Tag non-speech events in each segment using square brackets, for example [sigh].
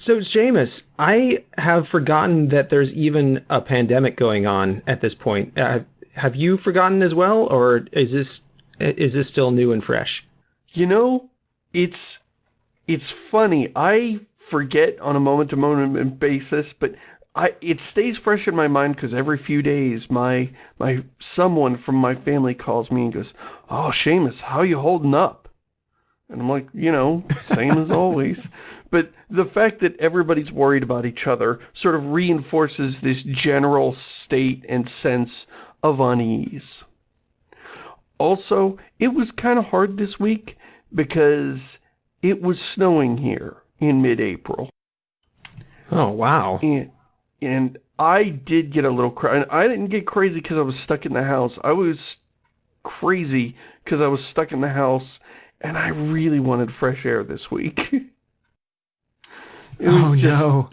So, Shamus, I have forgotten that there's even a pandemic going on at this point. Uh, have you forgotten as well, or is this is this still new and fresh? You know, it's it's funny. I forget on a moment-to-moment -moment basis, but I it stays fresh in my mind because every few days my my someone from my family calls me and goes, "Oh, Shamus, how you holding up?" And I'm like, you know, same as always. [laughs] But the fact that everybody's worried about each other sort of reinforces this general state and sense of unease. Also, it was kind of hard this week because it was snowing here in mid-April. Oh, wow. And, and I did get a little crazy. I didn't get crazy because I was stuck in the house. I was crazy because I was stuck in the house and I really wanted fresh air this week. [laughs] oh just, no.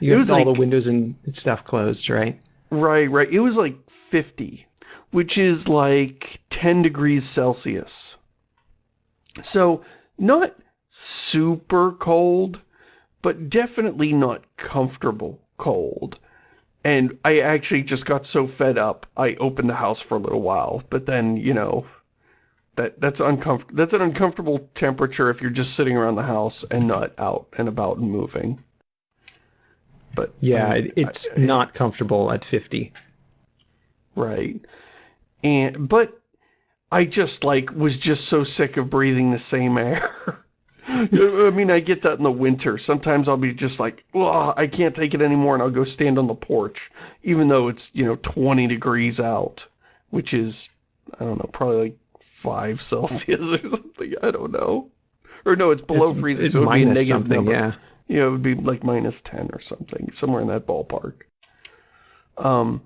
You have all like, the windows and stuff closed, right? Right, right. It was like 50, which is like 10 degrees Celsius. So, not super cold, but definitely not comfortable cold. And I actually just got so fed up, I opened the house for a little while. But then, you know, that that's uncomfortable. That's an uncomfortable temperature if you're just sitting around the house and not out and about and moving. But yeah, I mean, it's I, not comfortable at 50. Right. And but I just like was just so sick of breathing the same [laughs] air. I mean, I get that in the winter. Sometimes I'll be just like, well, I can't take it anymore, and I'll go stand on the porch, even though it's, you know, 20 degrees out, which is, I don't know, probably like five Celsius [laughs] or something. I don't know. Or no, it's below it's, freezing, it's so it would be a negative number. Yeah. Yeah, it would be like minus 10 or something, somewhere in that ballpark. Um,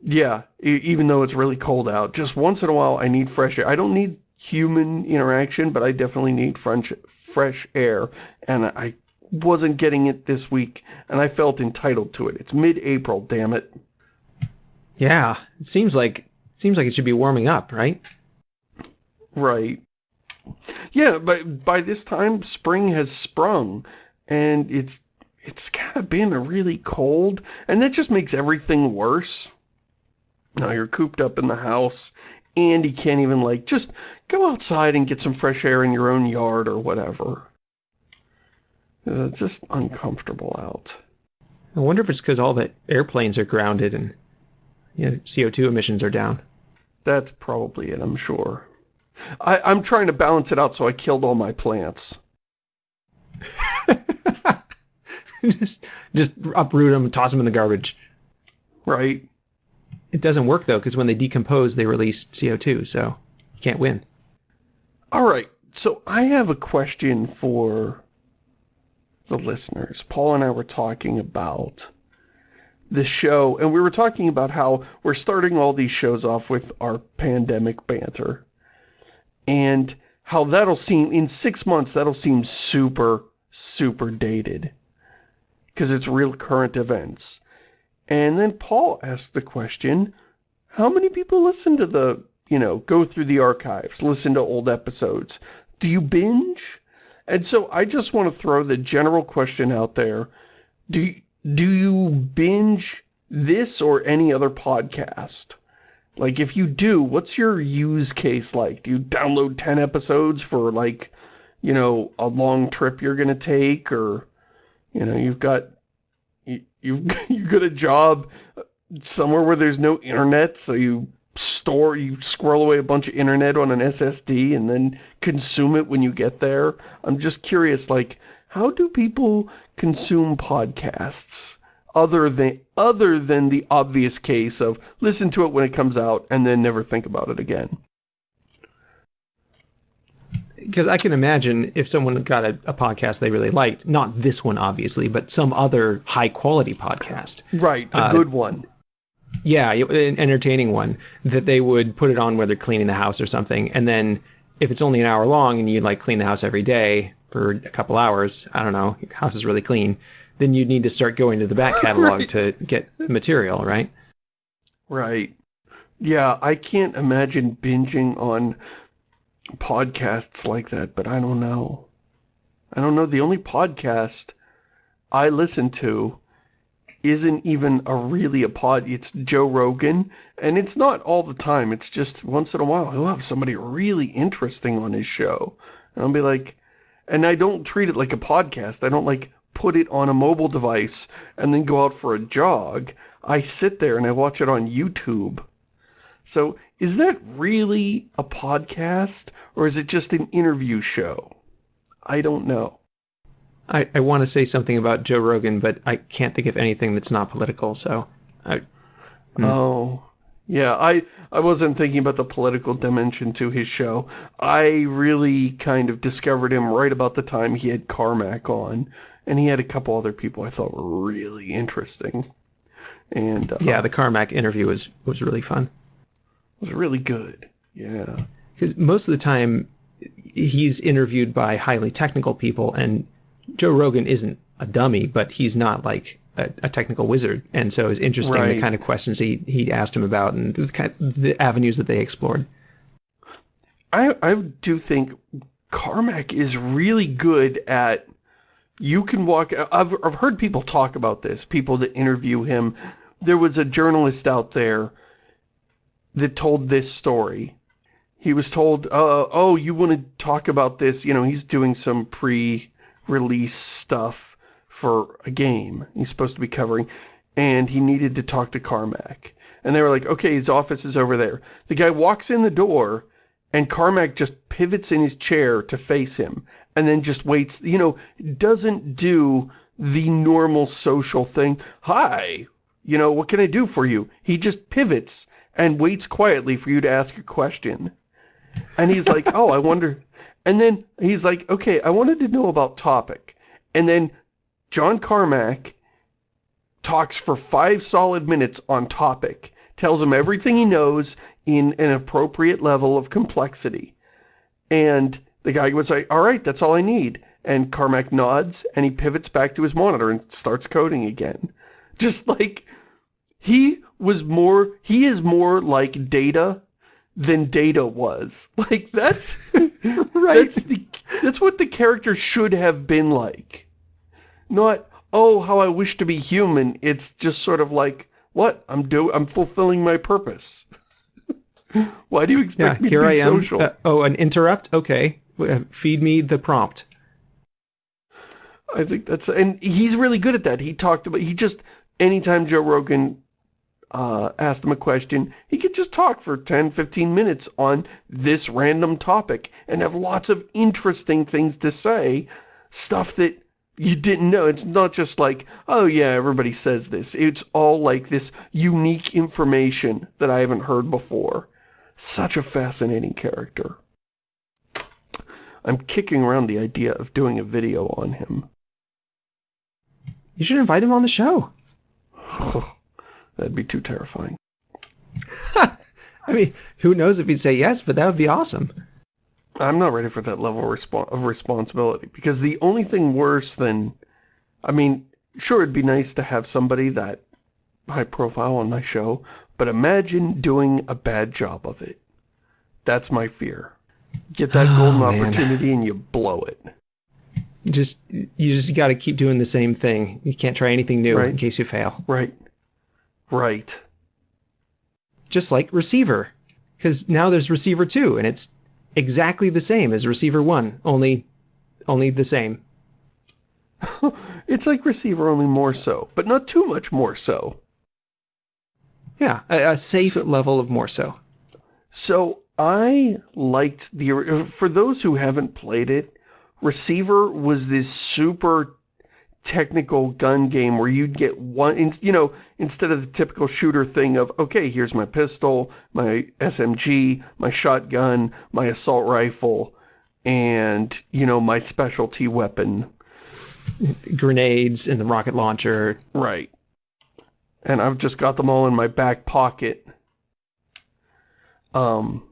yeah, even though it's really cold out, just once in a while I need fresh air. I don't need human interaction, but I definitely need fresh, fresh air, and I wasn't getting it this week, and I felt entitled to it. It's mid-April, damn it. Yeah, it seems like it seems like it should be warming up, right? Right. Yeah, but by this time, spring has sprung, and it's it's kind of been really cold, and that just makes everything worse. Now you're cooped up in the house, and you can't even, like, just go outside and get some fresh air in your own yard or whatever. It's just uncomfortable out. I wonder if it's because all the airplanes are grounded and you know, CO2 emissions are down. That's probably it, I'm sure. I, I'm trying to balance it out, so I killed all my plants. [laughs] just, just uproot them, toss them in the garbage. Right. It doesn't work, though, because when they decompose, they release CO2, so you can't win. All right. So I have a question for the listeners. Paul and I were talking about the show, and we were talking about how we're starting all these shows off with our pandemic banter and how that'll seem, in six months, that'll seem super, super dated. Because it's real current events. And then Paul asked the question, how many people listen to the, you know, go through the archives, listen to old episodes? Do you binge? And so I just want to throw the general question out there. Do, do you binge this or any other podcast? Like, if you do, what's your use case like? Do you download 10 episodes for, like, you know, a long trip you're going to take? Or, you know, you've got, you, you've, [laughs] you got a job uh, somewhere where there's no internet, so you store, you squirrel away a bunch of internet on an SSD and then consume it when you get there. I'm just curious, like, how do people consume podcasts? Other than other than the obvious case of listen to it when it comes out and then never think about it again. Because I can imagine if someone got a, a, podcast they really liked, not this one obviously, but some other high quality podcast. Right, a uh, good one. Yeah, an entertaining one that they would put it on where they're cleaning the house or something. And then if it's only an hour long and you like clean the house every day for a couple hours, I don't know, your house is really clean then you'd need to start going to the back [laughs] catalog right. to get material, right? Right. Yeah, I can't imagine binging on podcasts like that, but I don't know. I don't know. The only podcast I listen to isn't even a really a pod. It's Joe Rogan, and it's not all the time. It's just once in a while he'll have somebody really interesting on his show, and I'll be like, and I don't treat it like a podcast. I don't like put it on a mobile device and then go out for a jog. I sit there and I watch it on YouTube. So is that really a podcast or is it just an interview show? I don't know. I, I want to say something about Joe Rogan, but I can't think of anything that's not political. So, I, hmm. Oh, yeah. I I wasn't thinking about the political dimension to his show. I really kind of discovered him right about the time he had Carmack on, and he had a couple other people I thought were really interesting. And uh, yeah, the Carmack interview was was really fun was really good. Yeah. because most of the time he's interviewed by highly technical people, and Joe Rogan isn't a dummy, but he's not like a, a technical wizard, and so it was interesting the kind of questions he he asked him about and the kind the avenues that they explored. I, I do think Carmack is really good at, you can walk, I've, I've heard people talk about this, people that interview him. There was a journalist out there that told this story. He was told, uh, oh, you want to talk about this? You know, he's doing some pre-release stuff for a game he's supposed to be covering, and he needed to talk to Carmack. And they were like, okay, his office is over there. The guy walks in the door, and Carmack just pivots in his chair to face him, and then just waits, you know, doesn't do the normal social thing. Hi, you know, what can I do for you? He just pivots and waits quietly for you to ask a question. And he's like, oh, I wonder. And then he's like, okay, I wanted to know about topic. And then John Carmack talks for five solid minutes on topic, tells him everything he knows in an appropriate level of complexity. And the guy would say, all right, that's all I need. And Carmack nods and he pivots back to his monitor and starts coding again. [laughs] Just like, he was more, he is more like Data than Data was. [laughs] Like, that's, [laughs] that's the, that's what the character should have been like. Not, oh, how I wish to be human. It's just sort of like, what? I'm do I'm fulfilling my purpose. [laughs] Why do you Yeah, expect me here to I be am. social? Uh, oh, an interrupt. Okay, Uh, feed me the prompt. I think that's, and he's really good at that. He talked about, he just, anytime Joe Rogan uh, asked him a question, he could just talk for 10, 15 minutes on this random topic and have lots of interesting things to say, stuff that you didn't know. It's not just like, oh yeah, everybody says this. It's all like this unique information that I haven't heard before. Such a fascinating character. I'm kicking around the idea of doing a video on him. You should invite him on the show. [sighs] That'd be too terrifying. [laughs] I mean, who knows if he'd say yes, but that would be awesome. I'm not ready for that level of, respon of responsibility because the only thing worse than, I mean, sure, it'd be nice to have somebody that high profile on my show, but imagine doing a bad job of it. That's my fear. Get that oh, golden Oh, man. opportunity and you blow it. You just you just got to keep doing the same thing. You can't try anything new Right. in case you fail. Right. Right. Just like receiver, because now there's receiver two, and it's exactly the same as receiver one, only only the same. [laughs] It's like receiver only more so, but not too much more so. Yeah, a, a safe level of more so. So I liked the, for those who haven't played it, Receiver was this super technical gun game where you'd get one, you know, instead of the typical shooter thing of, okay, here's my pistol, my SMG, my shotgun, my assault rifle, and, you know, my specialty weapon. Grenades and the rocket launcher. Right. And I've just got them all in my back pocket. Um,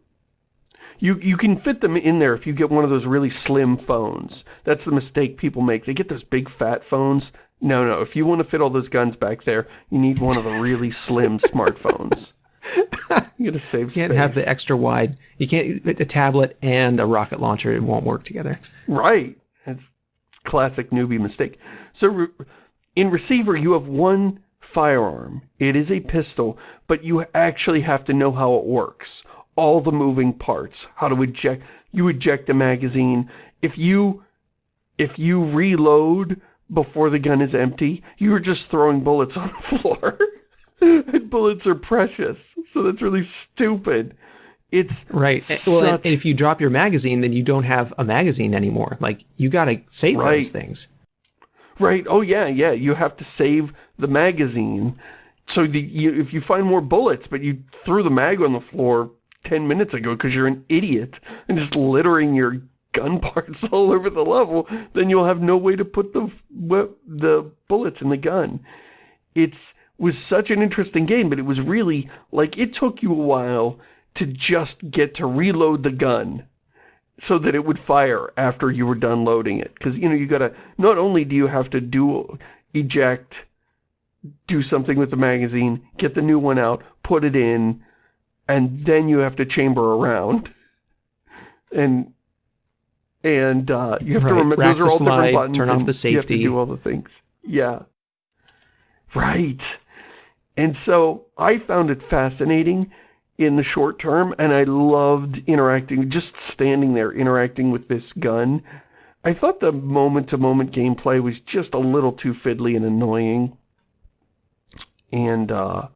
you you can fit them in there if you get one of those really slim phones. That's the mistake people make. They get those big fat phones. No, no. If you want to fit all those guns back there, you need one of the really slim [laughs] smartphones. You gotta save You can't have the extra wide. You can't a tablet and a rocket launcher. It won't work together. Right. It's classic newbie mistake. So re- in Receiver, you have one firearm. It is a pistol, but you actually have to know how it works. All the moving parts, how to eject, you eject a magazine. If you, if you reload before the gun is empty, you're just throwing bullets [laughs] on the floor. and bullets are precious, so that's really stupid. It's right. Such... Well, if you drop your magazine, then you don't have a magazine anymore. Like you got to save right. those things. Right. Oh yeah, yeah. You have to save the magazine. So the, you, if you find more bullets, but you threw the mag on the floor 10 minutes ago because you're an idiot and just littering your gun [laughs] parts all over the level, then you'll have no way to put the the bullets in the gun. It's was such an interesting game, but it was really like it took you a while to just get to reload the gun so that it would fire after you were done loading it. Because, you know, you gotta, not only do you have to do, eject, do something with the magazine, get the new one out, put it in, and then you have to chamber around. And, and, uh, you have right. to remember, those are all slide, different buttons. Turn off the safety. You have to do all the things. Yeah. Right. And so I found it fascinating in the short term, and I loved interacting, just standing there interacting with this gun. I thought the moment-to-moment -moment gameplay was just a little too fiddly and annoying. And, uh,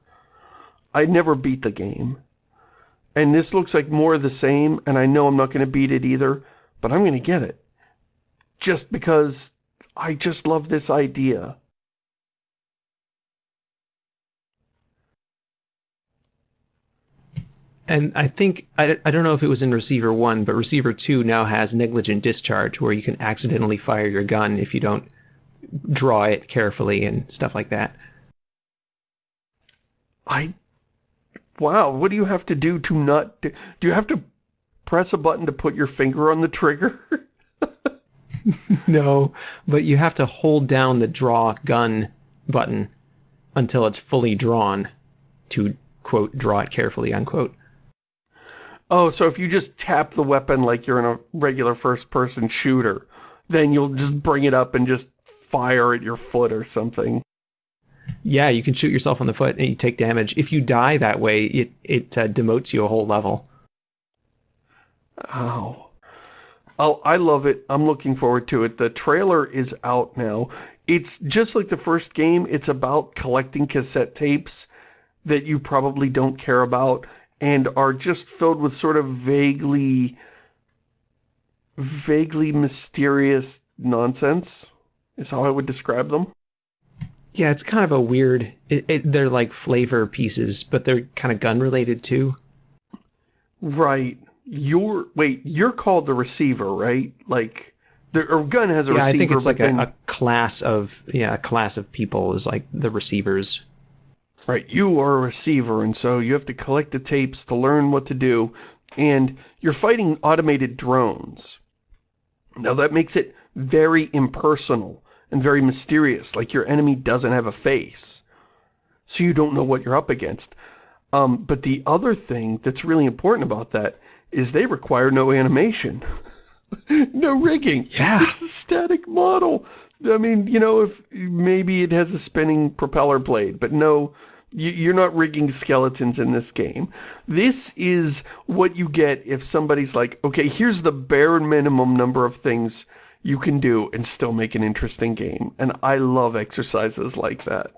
I never beat the game. And this looks like more of the same, and I know I'm not going to beat it either, but I'm going to get it. Just because I just love this idea. And I think, I, I don't know if it was in Receiver 1, but Receiver 2 now has negligent discharge where you can accidentally fire your gun if you don't draw it carefully and stuff like that. I, wow, what do you have to do to not, do, do you have to press a button to put your finger on the trigger? [laughs] no, but you have to hold down the draw gun button until it's fully drawn to, quote, draw it carefully, unquote. Oh, so if you just tap the weapon like you're in a regular first-person shooter, then you'll just bring it up and just fire at your foot or something. Yeah, you can shoot yourself on the foot and you take damage. If you die that way, it, it uh, demotes you a whole level. Oh. Oh, I love it. I'm looking forward to it. The trailer is out now. It's just like the first game. It's about collecting cassette tapes that you probably don't care about and are just filled with sort of vaguely, vaguely mysterious nonsense, is how I would describe them. Yeah, it's kind of a weird, it, it, they're like flavor pieces, but they're kind of gun related too. Right. You're, wait, you're called the receiver, right? Like, the or gun has a yeah, receiver. I think it's like a, a class of, yeah, a class of people is like the receivers. Right, you are a receiver, and so you have to collect the tapes to learn what to do, and you're fighting automated drones. Now that makes it very impersonal and very mysterious, like your enemy doesn't have a face. So you don't know what you're up against. Um, but the other thing that's really important about that is they require no animation. [laughs] no rigging. Yeah. It's a static model. I mean, you know, if maybe it has a spinning propeller blade, but no you're not rigging skeletons in this game. This is what you get if somebody's like, okay, here's the bare minimum number of things you can do and still make an interesting game. And I love exercises like that.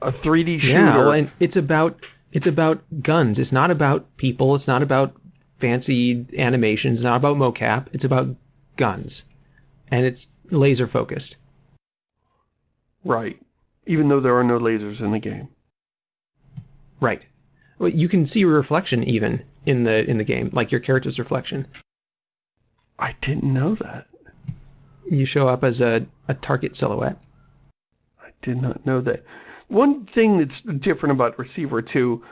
A 3D shooter. Yeah, and it's about it's about guns. It's not about people. It's not about fancy animations. It's not about mocap. It's about guns. And it's laser focused. Right. Even though there are no lasers in the game. Right. Well, you can see reflection even in the in the game, like your character's reflection. I didn't know that. You show up as a, a target silhouette. I did not know that. One thing that's different about Receiver 2,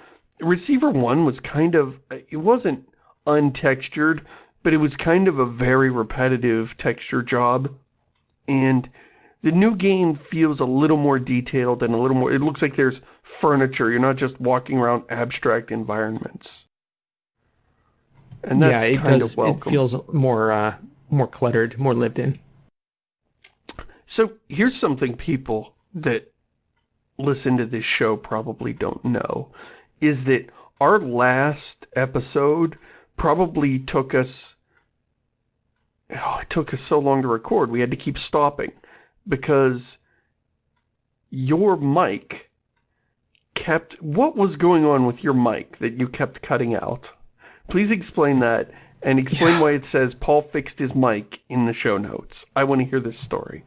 Receiver 1 was kind of, it wasn't untextured, but it was kind of a very repetitive texture job. And the new game feels a little more detailed and a little more, it looks like there's furniture. You're not just walking around abstract environments. And that's yeah, it kind does, of welcome. It feels more, uh, more cluttered, more lived in. So here's something people that listen to this show probably don't know is that our last episode probably took us oh, it took us so long to record. We had to keep stopping because your mic kept what was going on with your mic that you kept cutting out? Please explain that and explain yeah. why it says Paul fixed his mic in the show notes. I want to hear this story.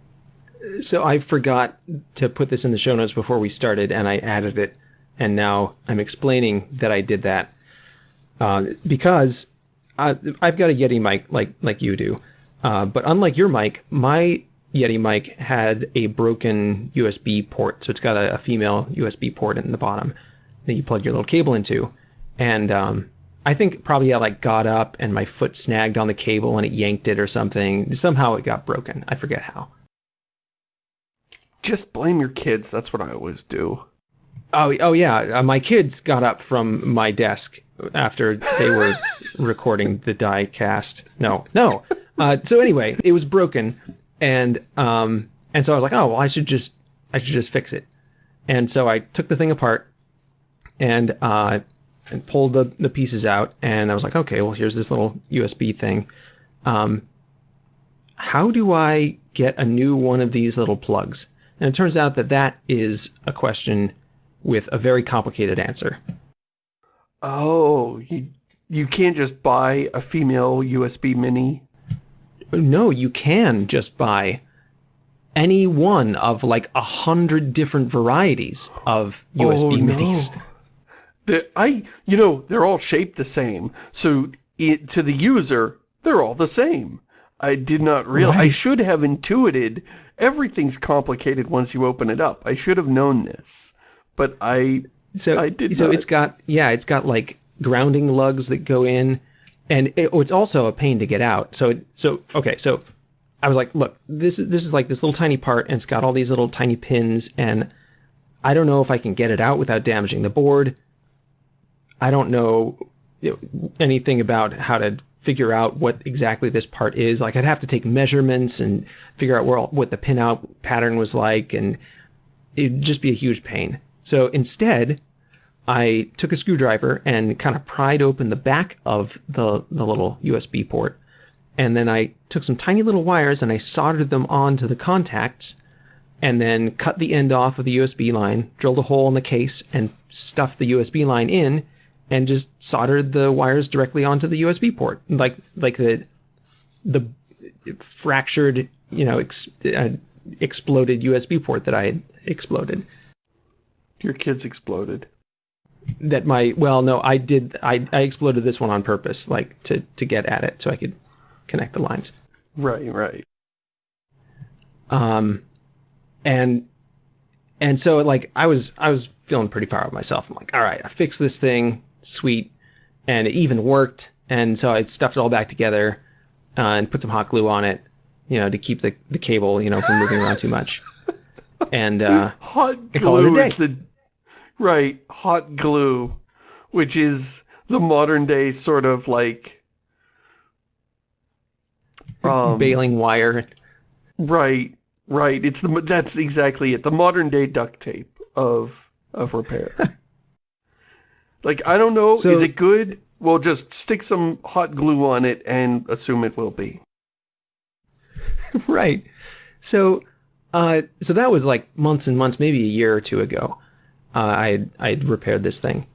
So I forgot to put this in the show notes before we started, and I added it, and now I'm explaining that I did that uh, because I, have got a Yeti mic like like you do, uh, but unlike your mic, my Yeti mic had a broken USB port, so it's got a, a female USB port in the bottom that you plug your little cable into, and um, I think probably I like got up and my foot snagged on the cable and it yanked it or something. Somehow it got broken. I forget how. Just blame your kids. That's what I always do. Oh, oh yeah. Uh, my kids got up from my desk after they were [laughs] recording the diecast. No, no. Uh, so anyway, it was broken, and um, and so I was like, oh well, I should just I should just fix it. And so I took the thing apart, and uh, and pulled the, the pieces out and I was like, okay, well, here's this little USB thing. Um, how do I get a new one of these little plugs? And it turns out that that is a question with a very complicated answer. Oh, you, you can't just buy a female USB mini? No, you can just buy any one of like a hundred different varieties of USB oh, minis. [laughs] No I, you know, they're all shaped the same. So it, to the user, they're all the same. I did not realize, right. I should have intuited, everything's complicated once you open it up. I should have known this, but I, so, I did So not. it's got, yeah, it's got like grounding lugs that go in and it, oh, it's also a pain to get out. So, so, okay, so I was like, look, this is, this is like this little tiny part and it's got all these little tiny pins and I don't know if I can get it out without damaging the board. I don't know anything about how to figure out what exactly this part is. Like I'd have to take measurements and figure out where what the pinout pattern was like, and it'd just be a huge pain. So instead, I took a screwdriver and kind of pried open the back of the, the little USB port. And then I took some tiny little wires and I soldered them onto the contacts and then cut the end off of the USB line, drilled a hole in the case and stuffed the USB line in and just soldered the wires directly onto the USB port, like like the the fractured, you know, ex, uh, exploded USB port that I had exploded. Your kids exploded. That my well, no, I did. I I exploded this one on purpose, like to to get at it, so I could connect the lines. Right, right. Um, and and so like I was I was feeling pretty far with myself. I'm like, all right, I fixed this thing sweet, and it even worked. And so I stuffed it all back together uh, and put some hot glue on it, you know, to keep the, the cable, you know, from moving around too much. [laughs] And uh, hot glue is the right hot glue, which is the modern day sort of like um, baling wire. Right, right. It's the that's exactly it. The modern day duct tape of of repair. [laughs] Like, I don't know, so, is it good? Well, just stick some hot glue on it and assume it will be. [laughs] right. So, uh, so that was like months and months, maybe a year or two ago. Uh, I I repaired this thing,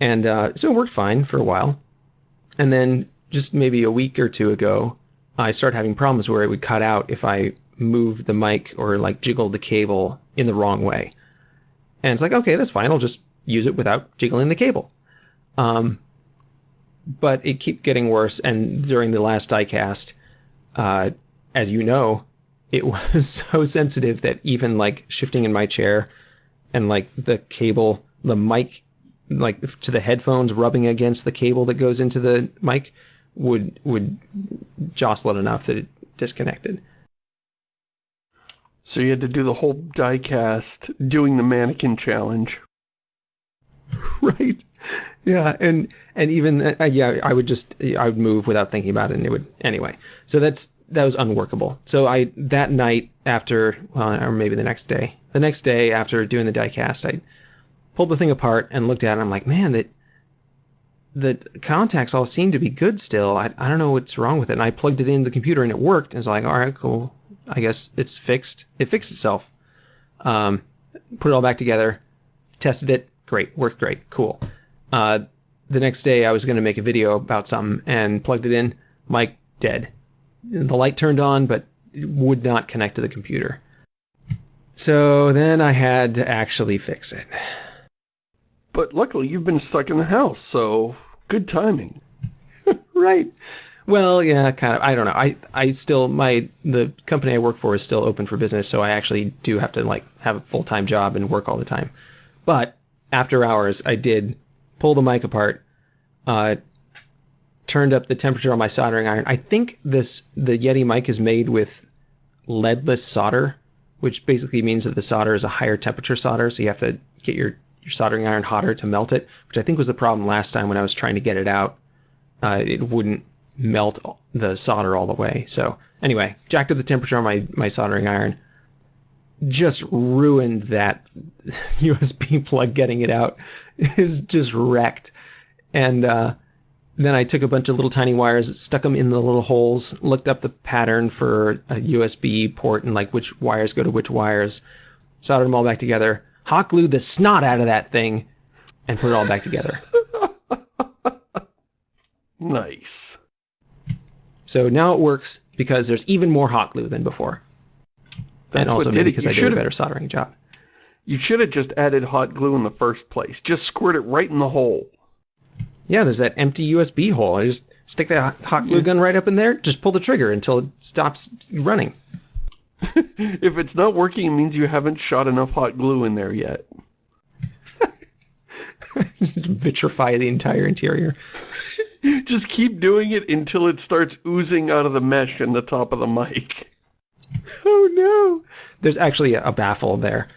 and uh, so it worked fine for a while, and then just maybe a week or two ago, I started having problems where it would cut out if I moved the mic or like jiggled the cable in the wrong way. And it's like, okay, that's fine. I'll just use it without jiggling the cable. Um, but it kept getting worse. And during the last diecast, uh, as you know, it [laughs] was so sensitive that even like shifting in my chair and like the cable, the mic, like to the headphones rubbing against the cable that goes into the mic would would jostle it enough that it disconnected. So you had to do the whole diecast doing the mannequin challenge. [laughs] right. Yeah, and and even uh, yeah, I would just I would move without thinking about it, and it would anyway. So that's that was unworkable. So I that night after, well, or maybe the next day, the next day after doing the diecast, I pulled the thing apart and looked at it. and I'm like, man, that the contacts all seem to be good still. I, I don't know what's wrong with it. And I plugged it into the computer and it worked. And it's like, all right, cool. I guess it's fixed. It fixed itself. Um, put it all back together, tested it. Great, worked great, cool. Uh, the next day, I was going to make a video about something and plugged it in. Mic dead. The light turned on, but would not connect to the computer. So then I had to actually fix it. But luckily, you've been stuck in the house, so good timing. [laughs] right. Well, yeah, kind of. I don't know. I, I still, my, the company I work for is still open for business, so I actually do have to, like, have a full-time job and work all the time. But after hours, I did pull the mic apart, uh, turned up the temperature on my soldering iron. I think this, the Yeti mic is made with leadless solder, which basically means that the solder is a higher temperature solder, so you have to get your, your soldering iron hotter to melt it, which I think was the problem last time when I was trying to get it out. Uh, it wouldn't melt the solder all the way. So anyway, jacked up the temperature on my, my soldering iron. Just ruined that [laughs] USB plug getting it out. [laughs] It was just wrecked. And uh, then I took a bunch of little tiny wires, stuck them in the little holes, looked up the pattern for a USB port and like which wires go to which wires, soldered them all back together, hot glued the snot out of that thing, and put it all back together. [laughs] nice. So now it works because there's even more hot glue than before. That's and also what did maybe because I did a better soldering job. You should have just added hot glue in the first place. Just squirt it right in the hole. Yeah, there's that empty USB hole. I just stick that hot- hot glue gun right up in there, just pull the trigger until it stops running. [laughs] If it's not working, it means you haven't shot enough hot glue in there yet. Just [laughs] vitrify the entire interior. [laughs] Just keep doing it until it starts oozing out of the mesh in the top of the mic. [laughs] Oh no! There's actually a, baffle there.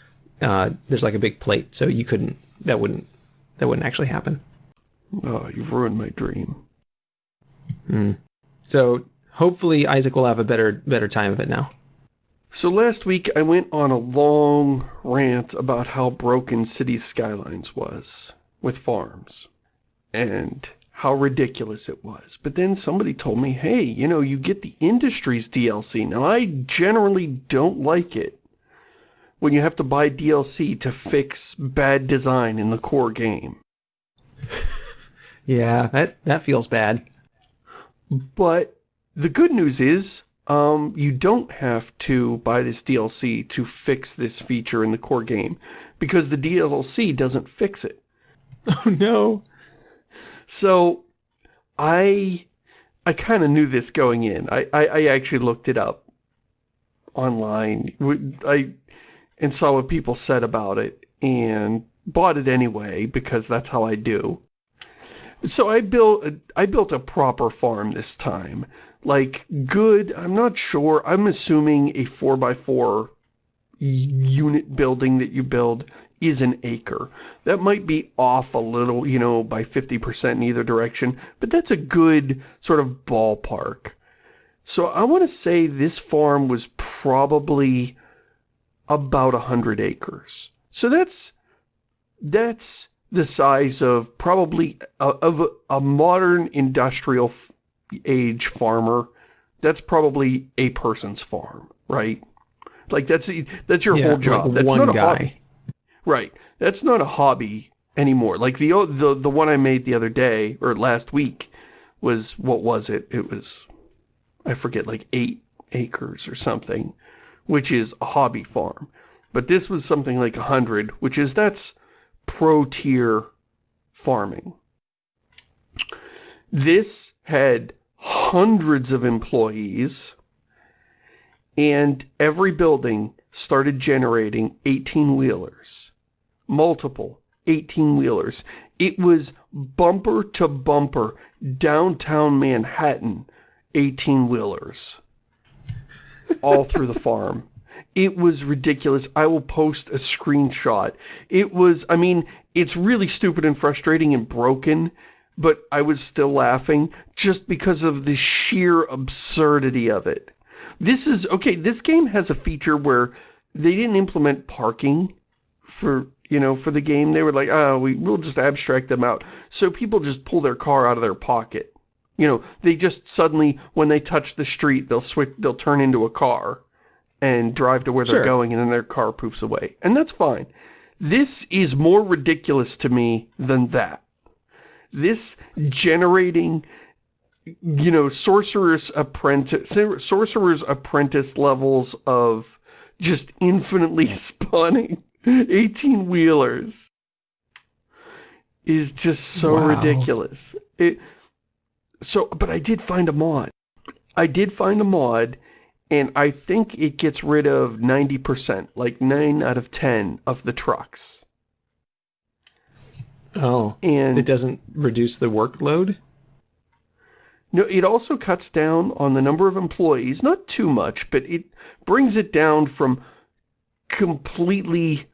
Uh, there's like a big plate, so you couldn't. That wouldn't. That wouldn't actually happen. Oh, you've ruined my dream. So hopefully Isaac will have a better better time of it now. So last week I went on a long rant about how broken City Skylines was with farms and how ridiculous it was. But then somebody told me, hey, you know, you get the Industries DLC. Now I generally don't like it when you have to buy DLC to fix bad design in the core game. [laughs] Yeah, that that feels bad. But the good news is, um, you don't have to buy this DLC to fix this feature in the core game, because the DLC doesn't fix it. [laughs] Oh no! So, I, I kind of knew this going in. I, I, I actually looked it up online. I, and saw what people said about it, and bought it anyway, because that's how I do. So I built I built a proper farm this time. Like good, I'm not sure. I'm assuming a 4x4 unit building that you build is an acre. That might be off a little, you know, by 50% in either direction, but that's a good sort of ballpark. So I want to say this farm was probably about 100 acres. So that's that's the size of probably a, of a, modern industrial age farmer. That's probably a person's farm, right? Like that's that's your Yeah, whole like job. that's one not a guy. hobby. Right. That's not a hobby anymore. Like the the the one I made the other day or last week was what was it? It was I forget like 8 acres or something, which is a hobby farm. But this was something like 100, which is that's pro tier farming. This had hundreds of employees and every building started generating 18 wheelers. Multiple 18 wheelers. It was bumper to bumper downtown Manhattan 18 wheelers. All through the farm. It was ridiculous. I will post a screenshot. It was, I mean, it's really stupid and frustrating and broken, but I was still laughing just because of the sheer absurdity of it. This is, okay, this game has a feature where they didn't implement parking for, you know, for the game. They were like, oh, we, we'll just abstract them out. So people just pull their car out of their pocket. You know, they just suddenly, when they touch the street, they'll switch, they'll turn into a car and drive to where they're going and then their car poofs away. And that's fine. This is more ridiculous to me than that. This generating, you know, sorcerer's apprentice, sorcerer's apprentice levels of just infinitely [laughs] spawning 18 wheelers is just so Wow. ridiculous. It, so, but I did find a mod. I did find a mod and I think it gets rid of 90%, like 9 out of 10 of the trucks. Oh, And it doesn't reduce the workload? No, it also cuts down on the number of employees, not too much, but it brings it down from completely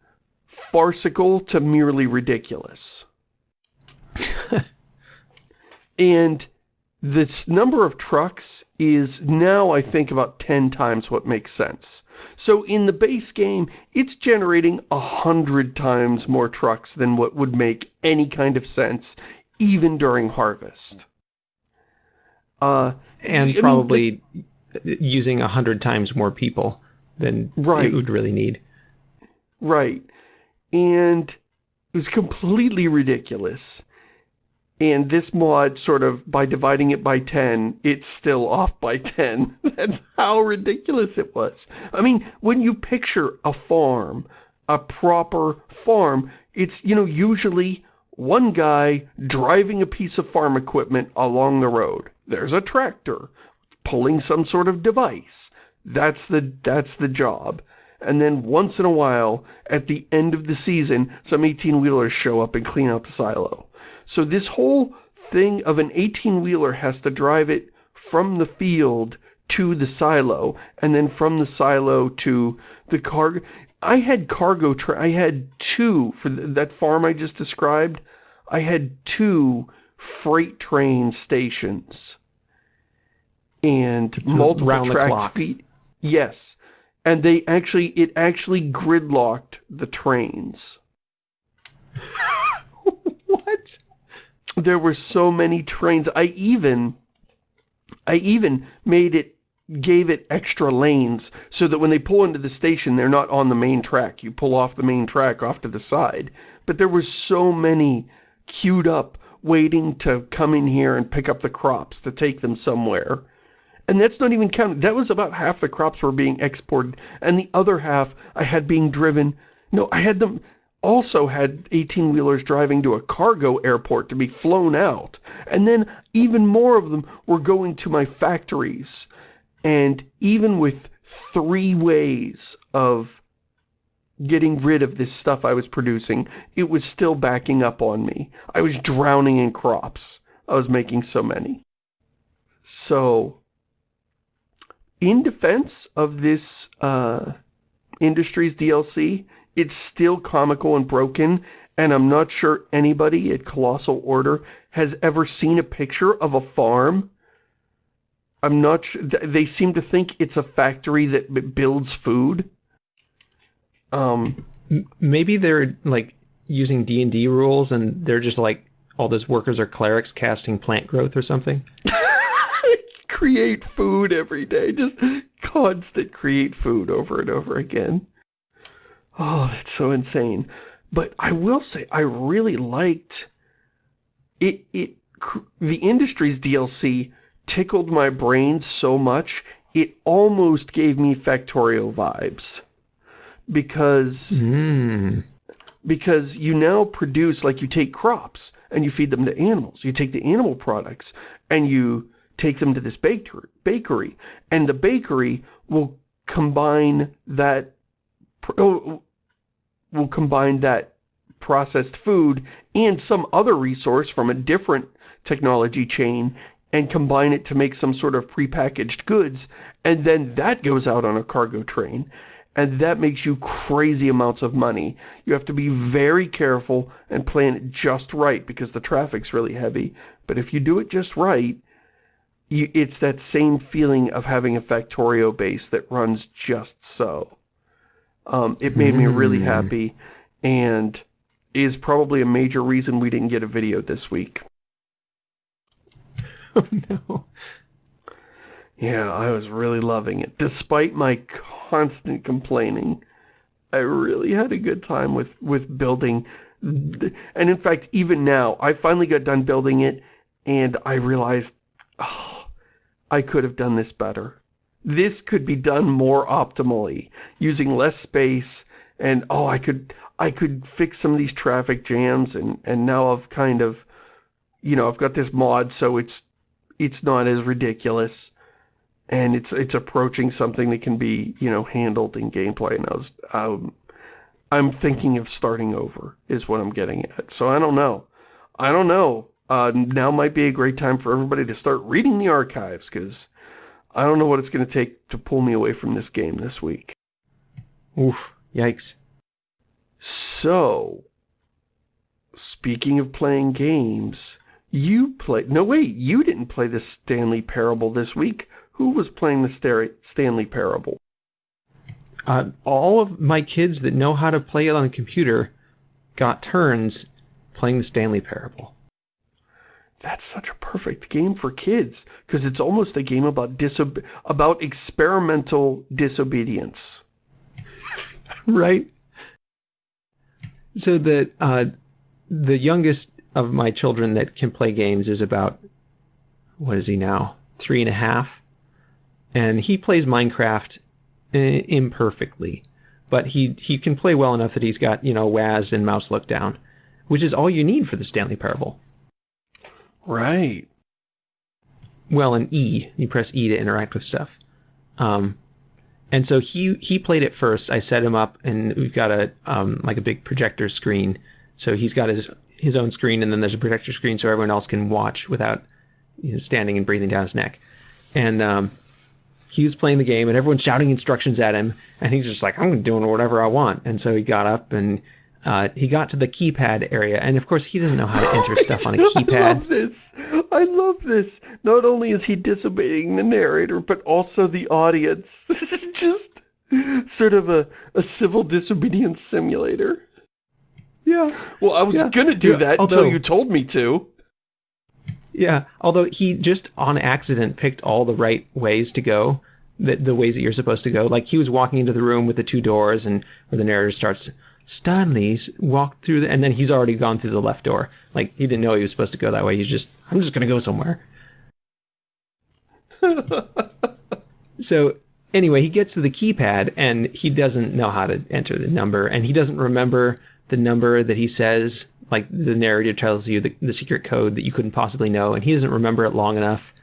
farcical to merely ridiculous. [laughs] and this number of trucks is now, I think, about 10 times what makes sense. So in the base game, it's generating a hundred times more trucks than what would make any kind of sense, even during harvest. Uh, And I mean, probably using a hundred times more people than Right. it would really need. Right. And it was completely ridiculous. And this mod sort of, by dividing it by 10, it's still off by [laughs] 10. That's how ridiculous it was. I mean, when you picture a farm, a proper farm, it's, you know, usually one guy driving a piece of farm equipment along the road. There's a tractor pulling some sort of device. That's the, that's the job. And then once in a while, at the end of the season, some 18-wheelers show up and clean out the silo. So this whole thing of an 18-wheeler has to drive it from the field to the silo, and then from the silo to the cargo. I had cargo, tra I had two, for th that farm I just described, I had two freight train stations. And multiple tracks feet. Yes. And they actually, it actually gridlocked the trains. [laughs] What? There were so many trains. I even, I even made it, gave it extra lanes so that when they pull into the station, they're not on the main track. You pull off the main track off to the side. But there were so many queued up waiting to come in here and pick up the crops to take them somewhere. And that's not even counting. That was about half the crops were being exported. And the other half I had being driven. No, I had them also had 18-wheelers driving to a cargo airport to be flown out. And then even more of them were going to my factories. And even with three ways of getting rid of this stuff I was producing, it was still backing up on me. I was drowning in crops. I was making so many. So, in defense of this uh, Industries DLC, it's still comical and broken, and I'm not sure anybody at Colossal Order has ever seen a picture of a farm. I'm not sure, they seem to think it's a factory that builds food. Um, Maybe they're like using D and D rules, and they're just like all those workers are clerics casting plant growth or something. [laughs] create food every day. Just constant create food over and over again. Oh, that's so insane. But I will say, I really liked it. It the Industries DLC tickled my brain so much it almost gave me Factorio vibes because Hmm. because you now produce, like you take crops and you feed them to animals. You take the animal products and you take them to this bakery, bakery and the bakery will combine that, oh, will combine that processed food and some other resource from a different technology chain and combine it to make some sort of prepackaged goods and then that goes out on a cargo train and that makes you crazy amounts of money. You have to be very careful and plan it just right because the traffic's really heavy. But if you do it just right, you, it's that same feeling of having a Factorio base that runs just so. Um, it made me really happy and is probably a major reason we didn't get a video this week. [laughs] Oh no. Yeah, I was really loving it. Despite my constant complaining, I really had a good time with, with building. And in fact, even now, I finally got done building it and I realized, oh, I could have done this better. This could be done more optimally, using less space, and oh, I could I could fix some of these traffic jams, and, and now I've kind of, you know, I've got this mod, so it's it's not as ridiculous, and it's it's approaching something that can be, you know, handled in gameplay, and I was, um, I'm thinking of starting over, is what I'm getting at. So I don't know. I don't know uh, now might be a great time for everybody to start reading the archives, because I don't know what it's going to take to pull me away from this game this week. Oof, yikes. So, speaking of playing games, you played... No, wait, you didn't play the Stanley Parable this week. Who was playing the Stanley Parable? Uh, all of my kids that know how to play it on a computer got turns playing the Stanley Parable that's such a perfect game for kids because it's almost a game about disobe about experimental disobedience. [laughs] right? So the uh, the youngest of my children that can play games is about what is he now? Three and a half, and he plays Minecraft uh, imperfectly, but he he can play well enough that he's got you know WASD and mouse look down, which is all you need for the Stanley Parable. Right. Well, an E. You press E to interact with stuff. Um, and so he he played it first. I set him up, and we've got a um, like a big projector screen. So he's got his his own screen, and then there's a projector screen so everyone else can watch without you know, standing and breathing down his neck. And um, he was playing the game, and everyone's shouting instructions at him, and he's just like, "I'm doing whatever I want." And so he got up and uh, he got to the keypad area, and of course he doesn't know how to enter [laughs] stuff on a keypad. I love this. I love this. Not only is he disobeying the narrator, but also the audience. [laughs] This is just sort of a, a civil disobedience simulator. Yeah. Well, I was yeah. gonna do yeah. that although, until you told me to. Yeah, although he just on accident picked all the right ways to go, the, the ways that you're supposed to go. Like he was walking into the room with the two doors and where the narrator starts Stanley's walked through the, and then he's already gone through the left door. Like he didn't know he was supposed to go that way. He's just, I'm just gonna go somewhere. [laughs] so anyway, he gets to the keypad and he doesn't know how to enter the number, and he doesn't remember the number that he says. Like the narrator tells you the, the secret code that you couldn't possibly know, and he doesn't remember it long enough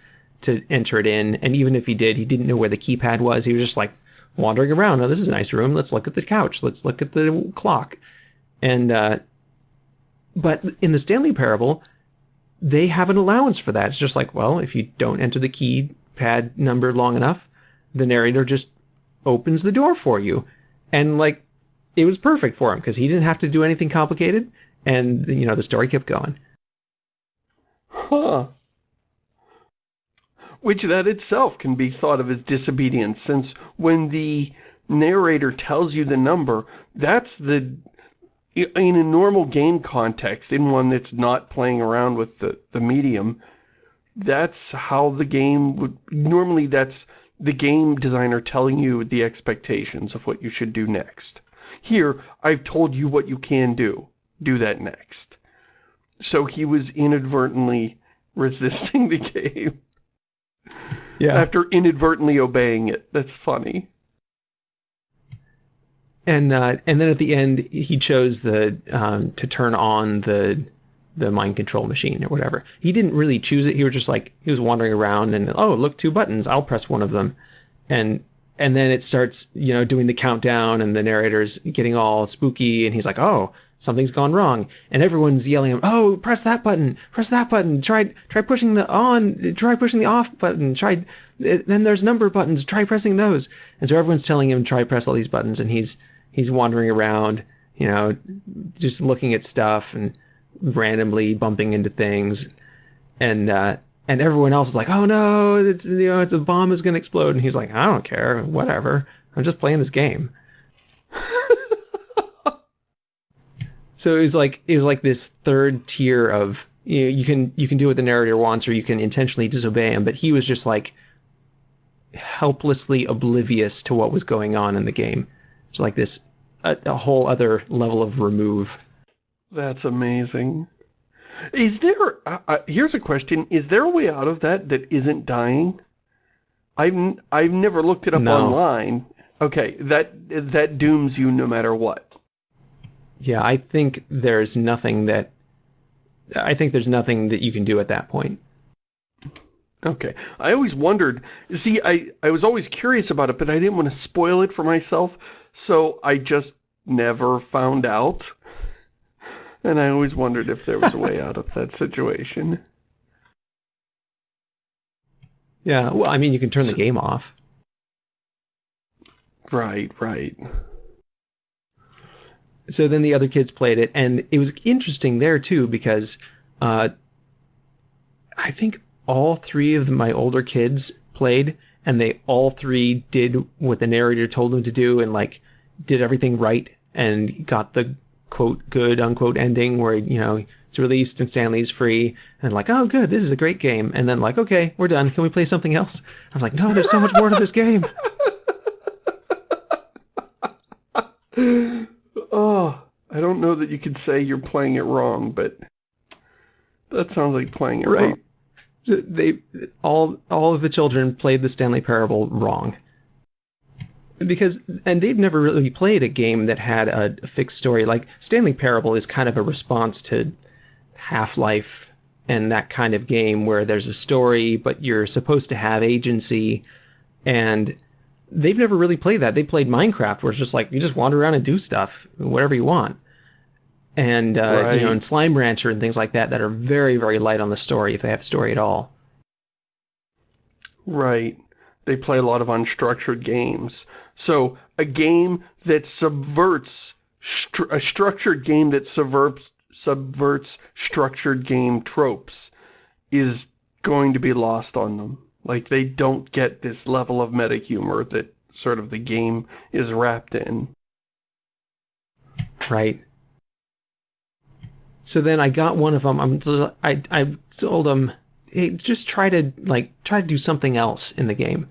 to enter it in. And even if he did, he didn't know where the keypad was. He was just like, wandering around. Oh, this is a nice room. Let's look at the couch. Let's look at the clock. And, uh, but in the Stanley Parable, they have an allowance for that. It's just like, well, if you don't enter the keypad number long enough, the narrator just opens the door for you. And like, it was perfect for him because he didn't have to do anything complicated. And, you know, the story kept going. Huh which that itself can be thought of as disobedience, since when the narrator tells you the number, that's the, in a normal game context, in one that's not playing around with the, the medium, that's how the game would, normally that's the game designer telling you the expectations of what you should do next. Here, I've told you what you can do. Do that next. So he was inadvertently [laughs] resisting the [laughs] game. Yeah. After inadvertently obeying it. That's funny. And uh, and then at the end, he chose the um, to turn on the the mind control machine or whatever. He didn't really choose it. He was just like he was wandering around and oh look two buttons. I'll press one of them, and and then it starts you know doing the countdown and the narrator's getting all spooky and he's like oh something's gone wrong and everyone's yelling him, oh press that button press that button try try pushing the on try pushing the off button try then there's number buttons try pressing those and so everyone's telling him try press all these buttons and he's he's wandering around you know just looking at stuff and randomly bumping into things and uh and everyone else is like, "Oh no, it's you know, it's, the bomb is going to explode," and he's like, "I don't care, whatever. I'm just playing this game." So it was like it was like this third tier of you, know, you can you can do what the narrator wants, or you can intentionally disobey him. But he was just like helplessly oblivious to what was going on in the game. It's like this a, a whole other level of remove. That's amazing. Is there, uh, uh, here's a question, is there a way out of that that isn't dying? I've, I've never looked it up No. online. Okay, that, that dooms you no matter what. Yeah, I think there's nothing that I think there's nothing that you can do at that point. Okay, I always wondered, see, I, I was always curious about it, but I didn't want to spoil it for myself, so I just never found out. And I always wondered if there was a way out of that situation. Yeah, well, I mean, you can turn the game off. Right, right. So then the other kids played it and it was interesting there too because uh, i think all three of my older kids played and they all three did what the narrator told them to do and like did everything right and got the quote good unquote ending where you know it's released and stanley's free and like oh good this is a great game. And then like okay we're done. Can we play something else? I was like no there's so much more to this game [laughs] Oh, I don't know that you could say you're playing it wrong, but that sounds like playing it Right. wrong. So they all all of the children played the Stanley Parable wrong. Because and they've never really played a game that had a, fixed story. Like Stanley Parable is kind of a response to Half-Life and that kind of game where there's a story but you're supposed to have agency and they've never really played that. They played Minecraft where it's just like you just wander around and do stuff, whatever you want. And uh, you know, Right. and Slime Rancher and things like that that are very, very light on the story if they have a story at all. Right. They play a lot of unstructured games. So a game that subverts stru a structured game that subverts subverts structured game tropes is going to be lost on them. Like they don't get this level of meta humor that sort of the game is wrapped in. Right. So then I got one of them. I'm, I, I told them, hey, just try to like try to do something else in the game.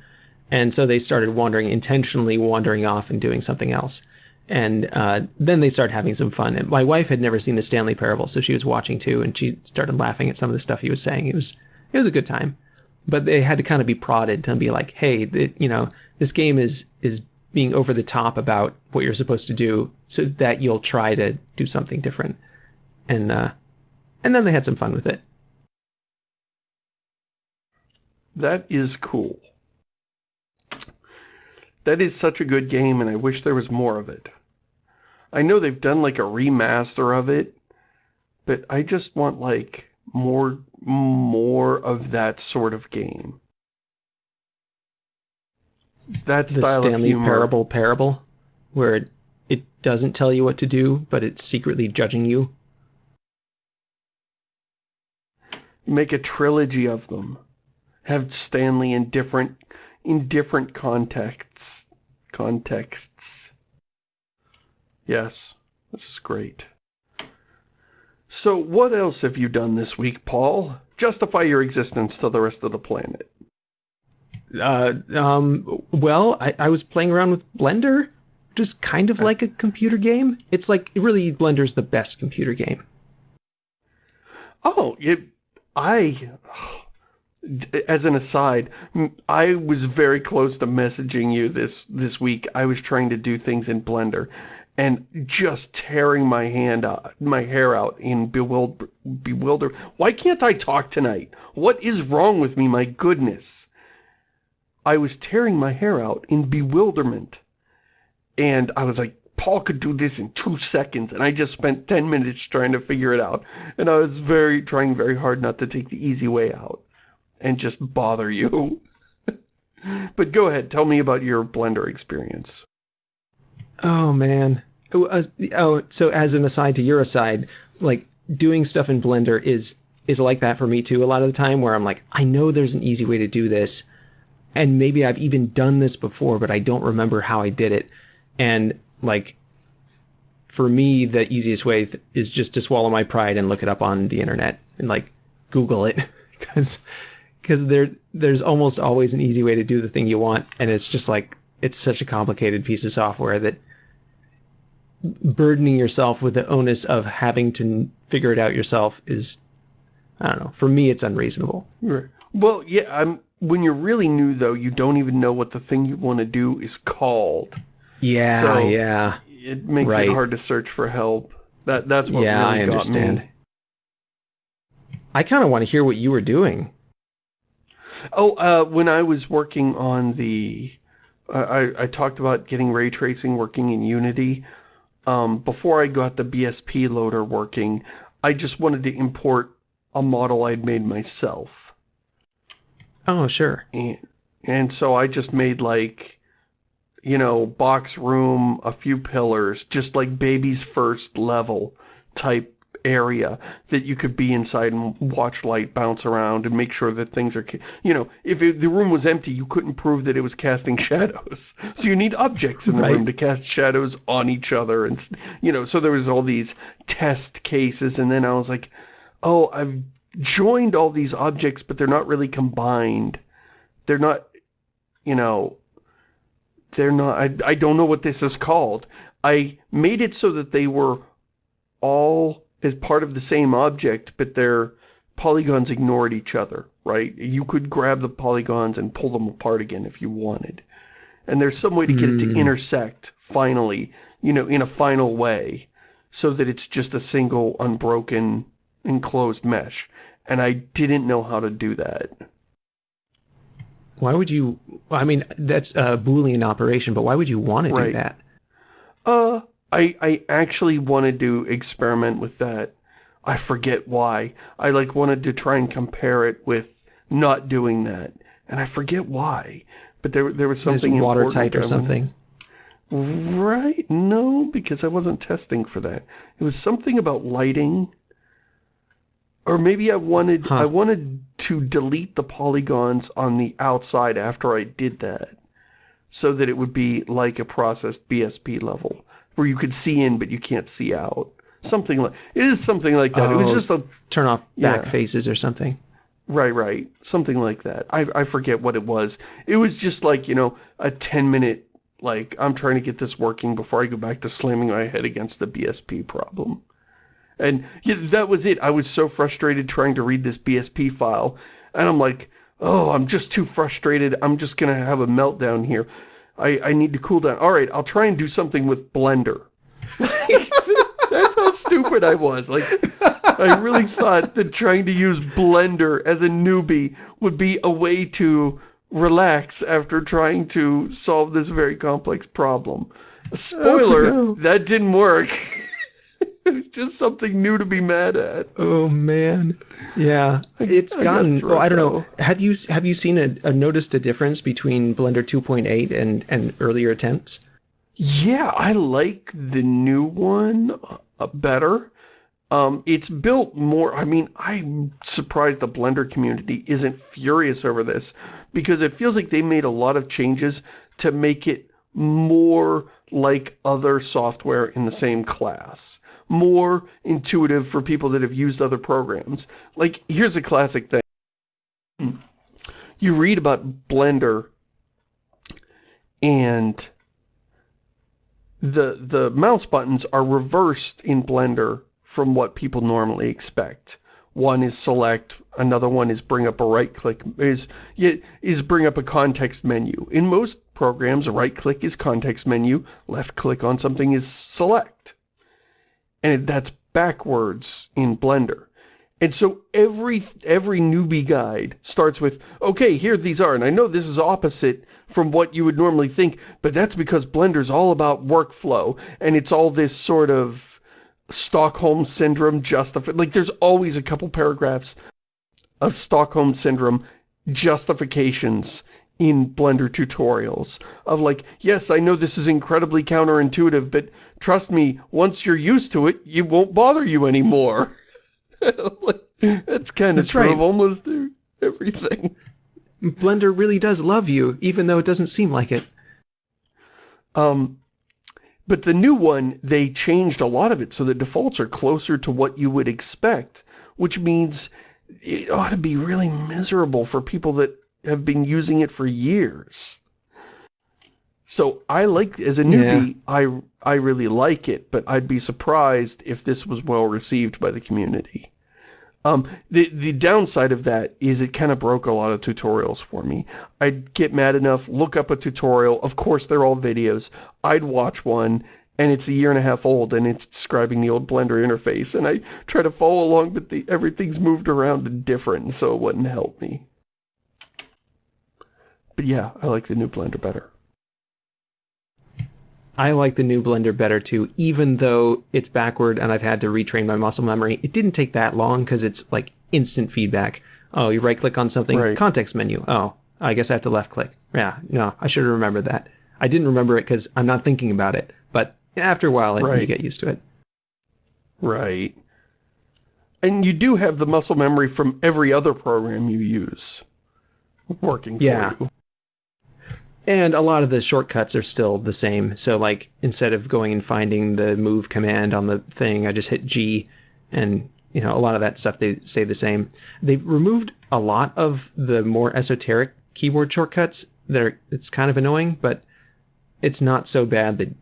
And so they started wandering, intentionally wandering off and doing something else. And uh, then they started having some fun. And my wife had never seen the Stanley Parable, so she was watching too, and she started laughing at some of the stuff he was saying. It was it was a good time, but they had to kind of be prodded to be like, hey, th- you know, this game is is being over the top about what you're supposed to do, so that you'll try to do something different. And uh, and then they had some fun with it. That is cool. That is such a good game, and I wish there was more of it. I know they've done like a remaster of it, but I just want like more more of that sort of game. That The style of Stanley humor. Parable parable, where it, it doesn't tell you what to do, but it's secretly judging you. Make a trilogy of them. Have Stanley in different in different contexts. Contexts. Yes, this is great. So what else have you done this week, Paul? Justify your existence to the rest of the planet. Uh, um, well, I, I was playing around with Blender, which is kind of like a computer game. It's like really Blender's the best computer game. Oh, it, I, as an aside, I was very close to messaging you this, this week. I was trying to do things in Blender and just tearing my hand out, my hair out in bewilder, bewilder. Why can't I talk tonight? What is wrong with me? My goodness. I was tearing my hair out in bewilderment. And I was like, Paul could do this in two seconds. And I just spent 10 minutes trying to figure it out. And I was very, trying very hard not to take the easy way out and just bother you. [laughs] but go ahead, tell me about your Blender experience. Oh man. Oh, uh, oh, so as an aside to your aside, like doing stuff in Blender is is like that for me too a lot of the time where I'm like, I know there's an easy way to do this and maybe I've even done this before, but I don't remember how I did it. And like for me, the easiest way is just to swallow my pride and look it up on the internet and like Google it [laughs] because because there there's almost always an easy way to do the thing you want, and it's just like it's such a complicated piece of software that burdening yourself with the onus of having to figure it out yourself is I don't know. For me, it's unreasonable. Right. Well, yeah. I'm when you're really new though, you don't even know what the thing you want to do is called. Yeah. So, yeah. It makes Right. it hard to search for help. That that's what yeah, really I got understand. me. I kind of want to hear what you were doing. Oh, uh, when I was working on the, I, I, I talked about getting ray tracing working in Unity. Um, before I got the BSP loader working, I just wanted to import a model I'd made myself. Oh, sure. And, and so I just made like, you know, box room, a few pillars, just like baby's first level type area that you could be inside and watch light bounce around and make sure that things are, you know, if it, the room was empty, you couldn't prove that it was casting [laughs] shadows. So you need objects in the Right. room to cast shadows on each other and, you know, so there was all these test cases and then I was like, oh, I've joined all these objects, but they're not really combined. They're not, you know, they're not, I, I don't know what this is called. I made it so that they were all as part of the same object, but their polygons ignored each other, right? You could grab the polygons and pull them apart again if you wanted. And there's some way to get it to Hmm. intersect, finally, you know, in a final way, so that it's just a single, unbroken, enclosed mesh. And I didn't know how to do that. Why would you? I mean, that's a Boolean operation, but why would you want to do that? Uh, I, I actually wanted to experiment with that. I forget why. I like wanted to try and compare it with not doing that. And I forget why. But there, there was something watertight or something. Right? No, because I wasn't testing for that. It was something about lighting. Or maybe I wanted Huh. I wanted to delete the polygons on the outside after I did that. So that it would be like a processed BSP level. Where you could see in but you can't see out. Something like it is something like that. it was Oh. just a Turn off back Yeah. faces or something. Right, right. Something like that. I, I forget what it was. It was just like, you know, a 10 minute, like, I'm trying to get this working before I go back to slamming my head against the BSP problem. And yeah, that was it. I was so frustrated trying to read this BSP file. And I'm like, oh, I'm just too frustrated. I'm just going to have a meltdown here. I, I need to cool down. All right, I'll try and do something with Blender. [laughs] That's how stupid I was. Like, I really thought that trying to use Blender as a newbie would be a way to relax after trying to solve this very complex problem. Oh, Spoiler, no. that didn't work. [laughs] just something new to be mad at. Oh man, yeah, it's I gotten. Well, I don't know. Have you have you seen a, a noticed a difference between Blender 2.8 and and earlier attempts? Yeah, I like the new one uh, better. Um, it's built more, I mean, I'm surprised the Blender community isn't furious over this because it feels like they made a lot of changes to make it more like other software in the same class. More intuitive for people that have used other programs. Like, here's a classic thing. You read about Blender and the the mouse buttons are reversed in Blender from what people normally expect. One is select, another one is bring up a right click, is, is bring up a context menu. In most programs, right click is context menu, left click on something is select. And that's backwards in Blender. And so every every newbie guide starts with, okay, here these are. And I know this is opposite from what you would normally think, but that's because Blender's all about workflow. And it's all this sort of Stockholm Syndrome justified. Like there's always a couple paragraphs of Stockholm Syndrome justifications in Blender tutorials of like, yes, I know this is incredibly counterintuitive, but trust me, once you're used to it, it won't bother you anymore. [laughs] That's kind of That's true right. of almost everything. Blender really does love you, even though it doesn't seem like it. Um, but the new one, they changed a lot of it, so the defaults are closer to what you would expect, which means it ought to be really miserable for people that have been using it for years. So I like, as a newbie, I, I really like it, but I'd be surprised if this was well received by the community. Um, the, the downside of that is it kind of broke a lot of tutorials for me. I'd get mad enough, look up a tutorial, of course they're all videos, I'd watch one, and it's a year and a half old, and it's describing the old Blender interface, and I try to follow along, but the, everything's moved around and different, so it wouldn't help me. But yeah, I like the new Blender better. I like the new Blender better too, even though it's backward and I've had to retrain my muscle memory. It didn't take that long because it's like instant feedback. Oh, you right click on something, Right. context menu. Oh, I guess I have to left click. Yeah, no, I should have remembered that. I didn't remember it because I'm not thinking about it, but after a while, it, you get used to it. Right. And you do have the muscle memory from every other program you use working for Yeah. you. And a lot of the shortcuts are still the same. So, like, instead of going and finding the move command on the thing, I just hit G, and you know, a lot of that stuff they say the same. They've removed a lot of the more esoteric keyboard shortcuts that are. It's kind of annoying, but it's not so bad that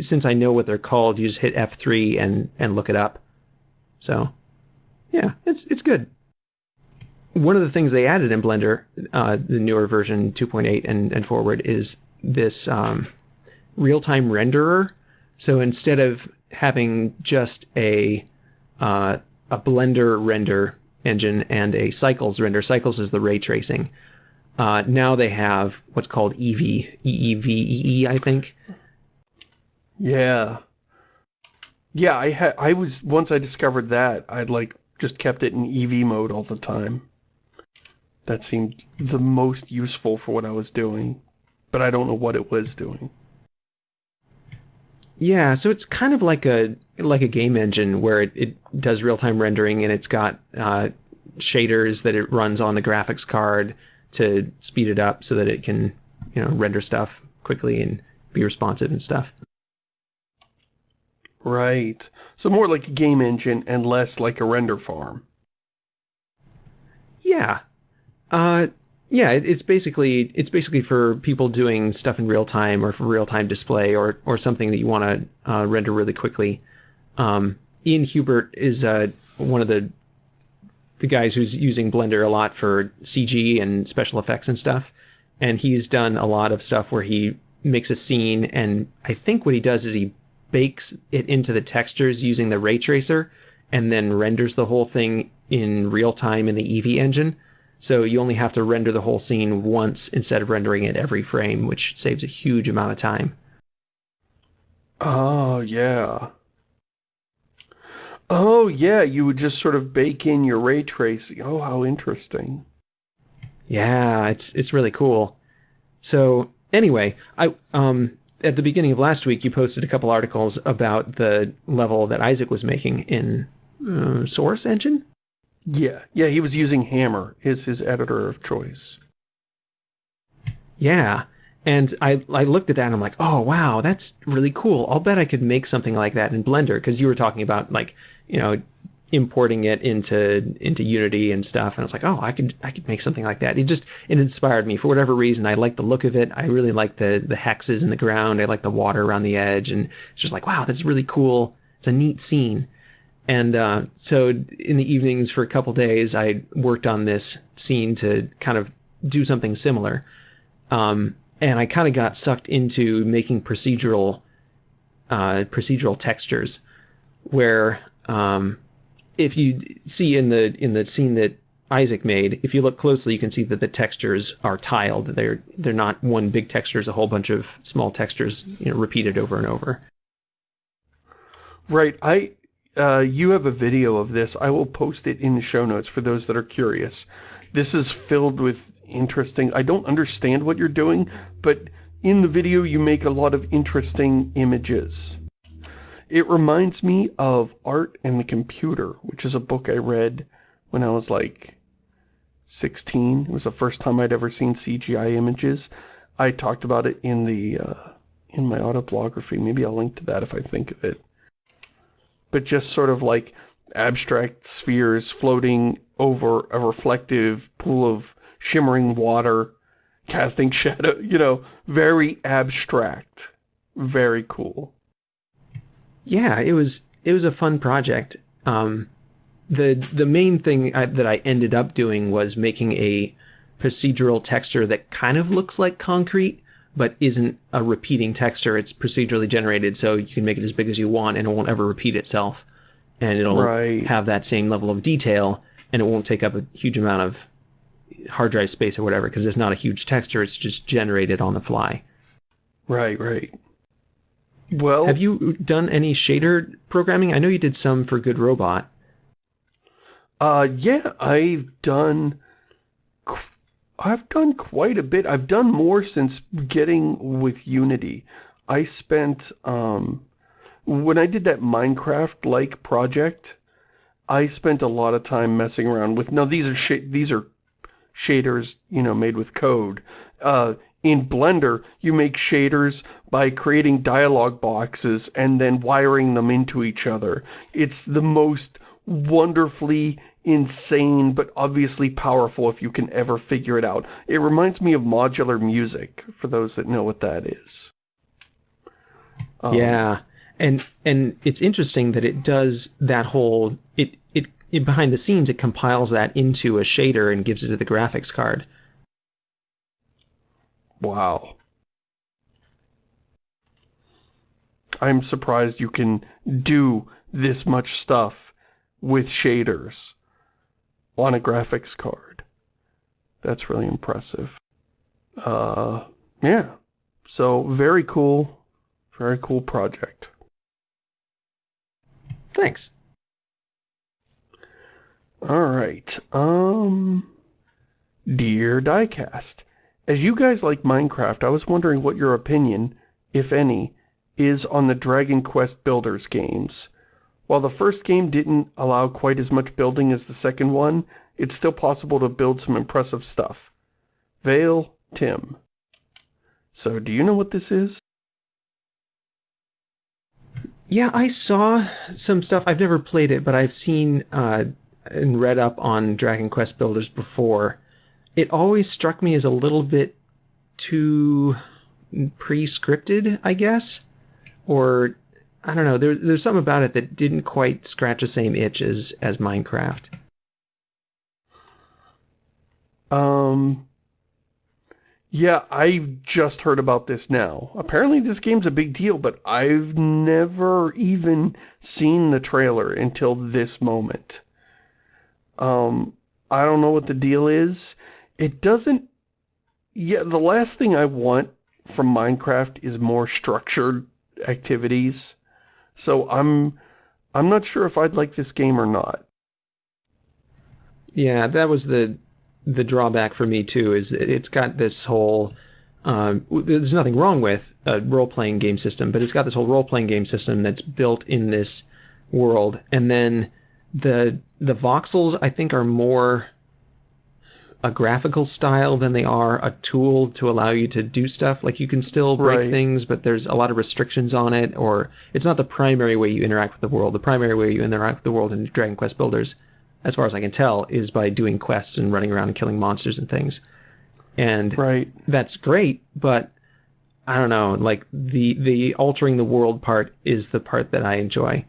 since I know what they're called, you just hit F3 and and look it up. So, yeah, it's it's good one of the things they added in Blender, uh, the newer version 2.8 and, and forward, is this um, real-time renderer. So instead of having just a uh, a Blender render engine and a Cycles render, Cycles is the ray tracing. Uh, now they have what's called Eevee, think. Yeah. Yeah, I had I was once I discovered that, I'd like just kept it in Eevee mode all the time. That seemed the most useful for what I was doing, but I don't know what it was doing. Yeah, so it's kind of like a like a game engine where it, it does real time rendering and it's got uh, shaders that it runs on the graphics card to speed it up so that it can you know render stuff quickly and be responsive and stuff. Right. So more like a game engine and less like a render farm. Yeah, uh, yeah, it's basically it's basically for people doing stuff in real time or for real time display or or something that you want to uh, render really quickly. Um, Ian Hubert is uh, one of the the guys who's using Blender a lot for CG and special effects and stuff, and he's done a lot of stuff where he makes a scene and I think what he does is he bakes it into the textures using the ray tracer and then renders the whole thing in real time in the Eevee engine. So you only have to render the whole scene once instead of rendering it every frame, which saves a huge amount of time. Oh, yeah. Oh, yeah, you would just sort of bake in your ray tracing. Oh, how interesting. Yeah, it's it's really cool. So anyway, I um at the beginning of last week you posted a couple articles about the level that Isaac was making in uh, Source Engine. Yeah, yeah, he was using Hammer, is his editor of choice. Yeah. And I, I looked at that and I'm like, oh, wow, that's really cool. I'll bet I could make something like that in Blender because you were talking about like, you know, importing it into into Unity and stuff. And I was like, oh, I could I could make something like that. It just it inspired me for whatever reason. I like the look of it. I really like the the hexes in the ground. I like the water around the edge, and it's just like, wow, that's really cool. It's a neat scene. And uh, so in the evenings for a couple days, I worked on this scene to kind of do something similar. Um, and I kind of got sucked into making procedural uh, procedural textures, where um, if you see in the in the scene that Isaac made, if you look closely, you can see that the textures are tiled. They're they're not one big texture; it's a whole bunch of small textures, you know, repeated over and over. Right, I, uh, you have a video of this. I will post it in the show notes for those that are curious. This is filled with interesting, I don't understand what you're doing, but in the video you make a lot of interesting images. It reminds me of Art and the Computer, which is a book I read when I was like 16. It was the first time I'd ever seen CGI images. I talked about it in the uh, in my autobiography. Maybe I'll link to that if I think of it. But just sort of like abstract spheres floating over a reflective pool of shimmering water, casting [laughs] shadow, you know, very abstract. Very cool. Yeah, it was it was a fun project. Um, the the main thing I, that I ended up doing was making a procedural texture that kind of looks like concrete, but isn't a repeating texture. It's procedurally generated, so you can make it as big as you want, and it won't ever repeat itself, and it'll Right. have that same level of detail, and it won't take up a huge amount of hard drive space or whatever, because it's not a huge texture. It's just generated on the fly. Right, right. Well, Have you done any shader programming? I know you did some for Good Robot. Uh, yeah, I've done, I've done quite a bit. I've done more since getting with Unity. I spent, um, when I did that Minecraft-like project, I spent a lot of time messing around with, no, these are these are shaders, you know, made with code. Uh, in Blender, you make shaders by creating dialog boxes and then wiring them into each other. It's the most wonderfully insane, but obviously powerful if you can ever figure it out. It reminds me of modular music, for those that know what that is. Um, Yeah, and and it's interesting that it does that whole it, it it behind the scenes it compiles that into a shader and gives it to the graphics card. Wow. I'm surprised you can do this much stuff with shaders on a graphics card. That's really impressive. Uh, yeah. So, very cool. Very cool project. Thanks. Alright, um... Dear Diecast, as you guys like Minecraft, I was wondering what your opinion, if any, is on the Dragon Quest Builders games. While the first game didn't allow quite as much building as the second one, it's still possible to build some impressive stuff. Vale, Tim. So, do you know what this is? Yeah, I saw some stuff. I've never played it, but I've seen uh, and read up on Dragon Quest Builders before. It always struck me as a little bit too pre-scripted, I guess, or I don't know. There, there's something about it that didn't quite scratch the same itch as as Minecraft. Um, yeah, I've just heard about this now. Apparently this game's a big deal, but I've never even seen the trailer until this moment. Um, I don't know what the deal is. It doesn't... Yeah, the last thing I want from Minecraft is more structured activities. So I'm... I'm not sure if I'd like this game or not. Yeah, that was the the drawback for me too. Is it's got this whole. Um, there's nothing wrong with a role playing game system, but it's got this whole role playing game system that's built in this world, and then the the voxels I think are more a graphical style than they are a tool to allow you to do stuff. Like you can still break Right. things, but there's a lot of restrictions on it, or it's not the primary way you interact with the world. The primary way you interact with the world in Dragon Quest Builders, as far as I can tell, is by doing quests and running around and killing monsters and things. And Right. that's great, but I don't know, like the the altering the world part is the part that I enjoy.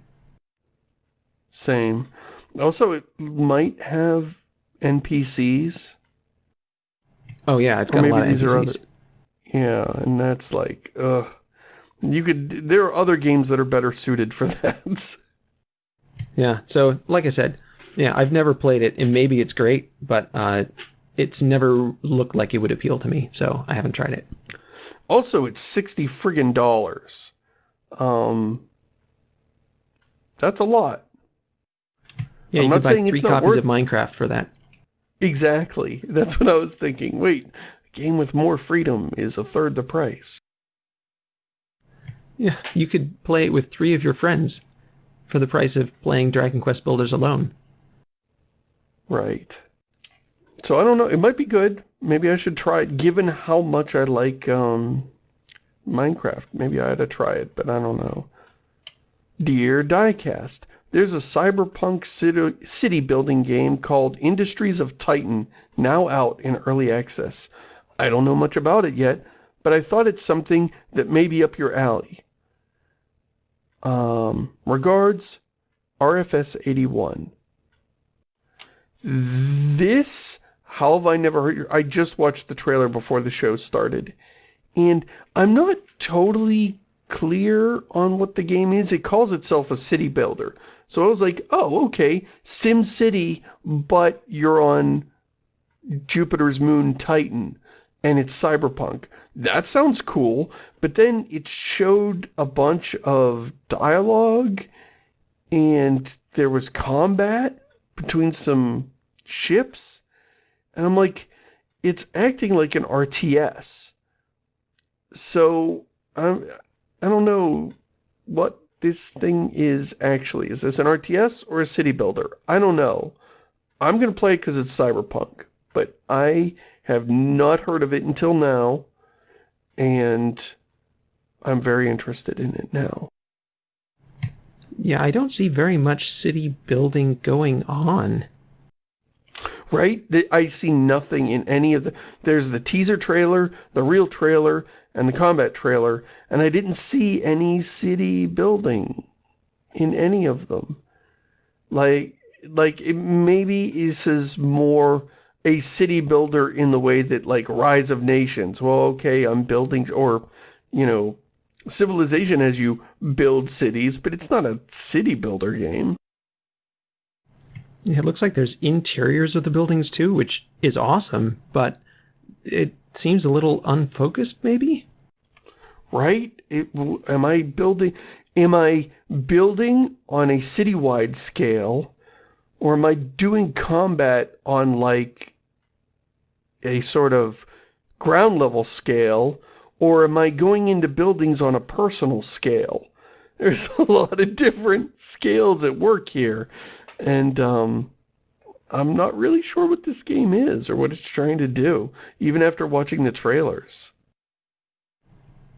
Same. Also, it might have NPCs. Oh yeah, it's got a lot of NPCs. other- Yeah, and that's like, ugh. You could, there are other games that are better suited for [laughs] that. Yeah. So, like I said, yeah, I've never played it, and maybe it's great, but uh, it's never looked like it would appeal to me, so I haven't tried it. also, it's 60 friggin' dollars. Um, that's a lot. Yeah, I'm you not could buy three copies of Minecraft for that. Exactly. That's what I was thinking. Wait, a game with more freedom is a third the price. Yeah, you could play it with three of your friends for the price of playing Dragon Quest Builders alone. Right. So I don't know. It might be good. Maybe I should try it, given how much I like um, Minecraft. Maybe I ought to try it, but I don't know. Dear Diecast, there's a cyberpunk city building game called Industries of Titan, now out in early access. I don't know much about it yet, but I thought it's something that may be up your alley. Um, regards, RFS81. This, how have I never heard I just watched the trailer before the show started. And I'm not totally clear on what the game is. It calls itself a city builder. So I was like, oh, okay, Sim City, but you're on Jupiter's moon Titan, and it's cyberpunk. That sounds cool, but then it showed a bunch of dialogue, and there was combat between some ships. And I'm like, it's acting like an RTS. So, I'm, I don't know what this thing is actually. Is this an RTS or a city builder? I don't know. I'm going to play it because it's cyberpunk. But I have not heard of it until now. And I'm very interested in it now. Yeah, I don't see very much city building going on right? I see nothing in any of the... There's the teaser trailer, the real trailer, and the combat trailer, and I didn't see any city building in any of them. Like, like it, maybe this is more a city builder in the way that, like, Rise of Nations. Well, okay, I'm building... Or, you know, Civilization as you build cities, but it's not a city builder game. It looks like there's interiors of the buildings too, which is awesome, but it seems a little unfocused maybe? Right? It, am I building am I building on a citywide scale or am I doing combat on like a sort of ground level scale or am I going into buildings on a personal scale? There's [laughs] a lot of different scales at work here. And um, I'm not really sure what this game is or what it's trying to do, even after watching the trailers.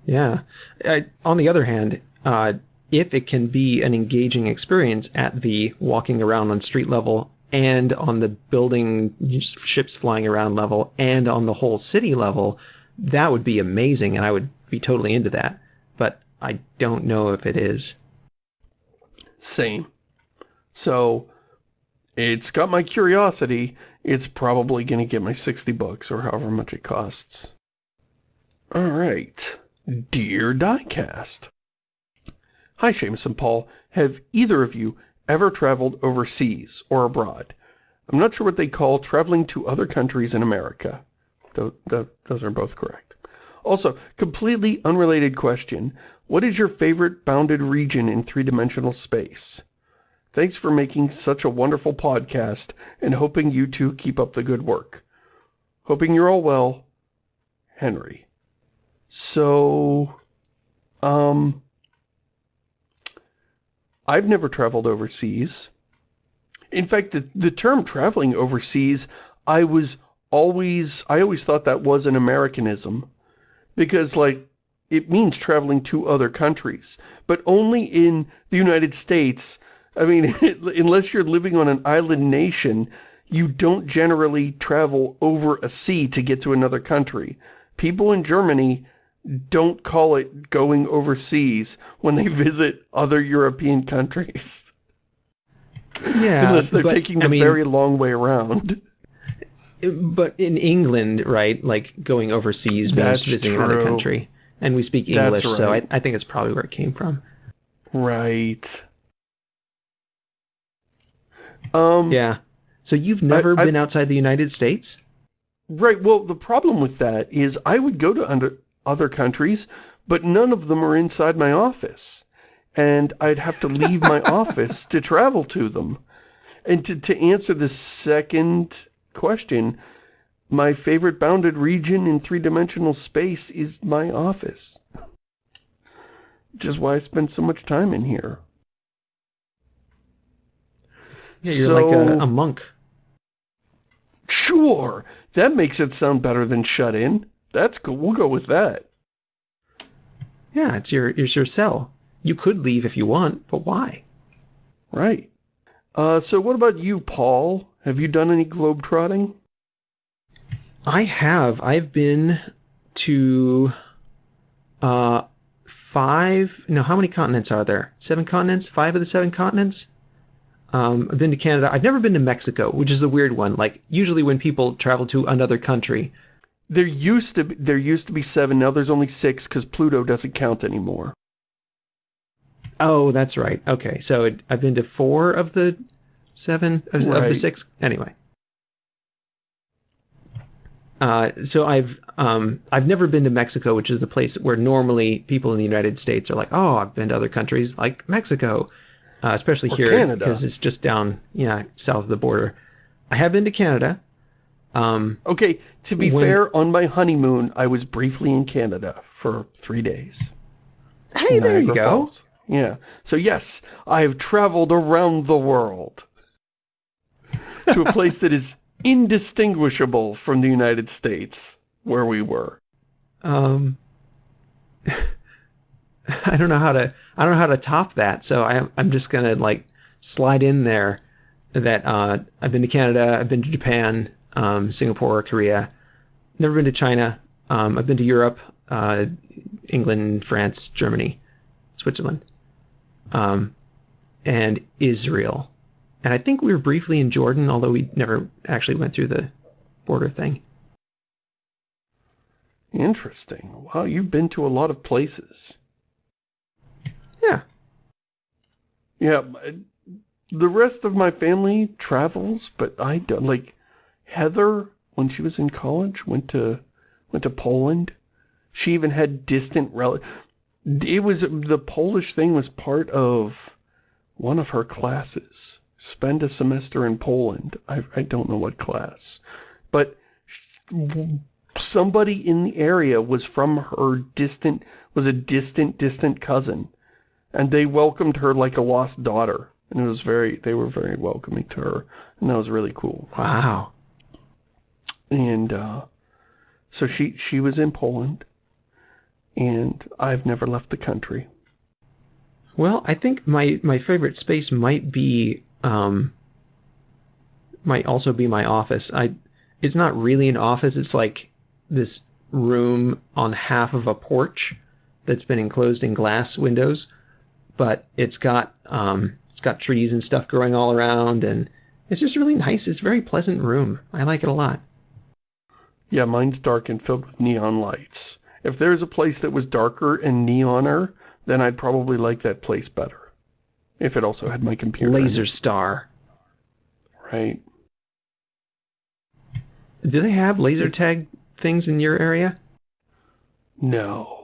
Yeah. I, on the other hand, uh, if it can be an engaging experience at the walking around on street level and on the building ships flying around level and on the whole city level, that would be amazing and I would be totally into that. But I don't know if it is. Same. So it's got my curiosity. It's probably going to get my 60 bucks or however much it costs. All right. Dear Diecast. Hi, Shamus and Paul. Have either of you ever traveled overseas or abroad? I'm not sure what they call traveling to other countries in America. Those are both correct. Also, completely unrelated question. What is your favorite bounded region in three-dimensional space? Thanks for making such a wonderful podcast and hoping you two keep up the good work. Hoping you're all well, Henry. So, um, I've never traveled overseas. In fact, the, the term traveling overseas, I was always, I always thought that was an Americanism. Because, like, it means traveling to other countries. But only in the United States I mean, [laughs] unless you're living on an island nation, you don't generally travel over a sea to get to another country. People in Germany don't call it going overseas when they visit other European countries. [laughs] Yeah. Unless they're but, taking the I mean, very long way around. [laughs] But in England, right, like going overseas means visiting true. another country. And we speak English, right. so I, I think it's probably where it came from. Right. Um, yeah. So you've never I, been outside the United States? Right. Well, the problem with that is I would go to under, other countries, but none of them are inside my office. And I'd have to leave my [laughs] office to travel to them. And to, to answer the second question, my favorite bounded region in three-dimensional space is my office. Which is why I spend so much time in here. Yeah, you're so, like a, a, monk. Sure. That makes it sound better than shut in. That's cool. We'll go with that. Yeah, it's your it's your cell. You could leave if you want, but why? Right. Uh, so what about you, Paul? Have you done any globetrotting? I have. I've been to uh five no how many continents are there seven continents five of the seven continents um, i've been to canada. I've never been to mexico which is a weird one. Like usually when people travel to another country. There used to be, there used to be seven. Now there's only six because Pluto doesn't count anymore. oh that's right. Okay. So it, i've been to four of the seven of, of the six. Anyway. Uh, so I've um, I've never been to Mexico, which is the place where normally people in the United States are like, oh, I've been to other countries like Mexico, uh, especially here because it's just down, yeah, south of the border. I have been to Canada. Um, Okay, to be When- fair, on my honeymoon, I was briefly in Canada for three days. hey, there you go. Falls. Yeah. So yes, I have traveled around the world [laughs] to a place that is indistinguishable from the United States where we were. Um, [laughs] [laughs] I don't know how to I don't know how to top that. So I, I'm just gonna like slide in there that uh, I've been to Canada, I've been to Japan, um, Singapore, Korea, never been to China. Um, I've been to Europe, uh, England, France, Germany, Switzerland, um, and Israel. And I think we were briefly in Jordan, although we never actually went through the border thing. Interesting. Wow, you've been to a lot of places. Yeah. Yeah, the rest of my family travels, but I don't like Heather when she was in college went to went to Poland. She even had distant rel. It was the Polish thing was part of one of her classes. Spend a semester in Poland. I I don't know what class, but somebody in the area was from her distant was a distant distant cousin and they welcomed her like a lost daughter. And it was very they were very welcoming to her. And that was really cool. Wow. and uh so she she was in Poland. And I've never left the country. Well, I think my my favorite space might be um might also be my office. I it's not really an office, it's like this room on half of a porch that's been enclosed in glass windows, but it's got um it's got trees and stuff growing all around and it's just really nice. It's a very pleasant room. I like it a lot. yeah mine's dark and filled with neon lights if there's a place that was darker and neoner then I'd probably like that place better if it also had my computer Laser Star. right Do they have laser tag things in your area? No.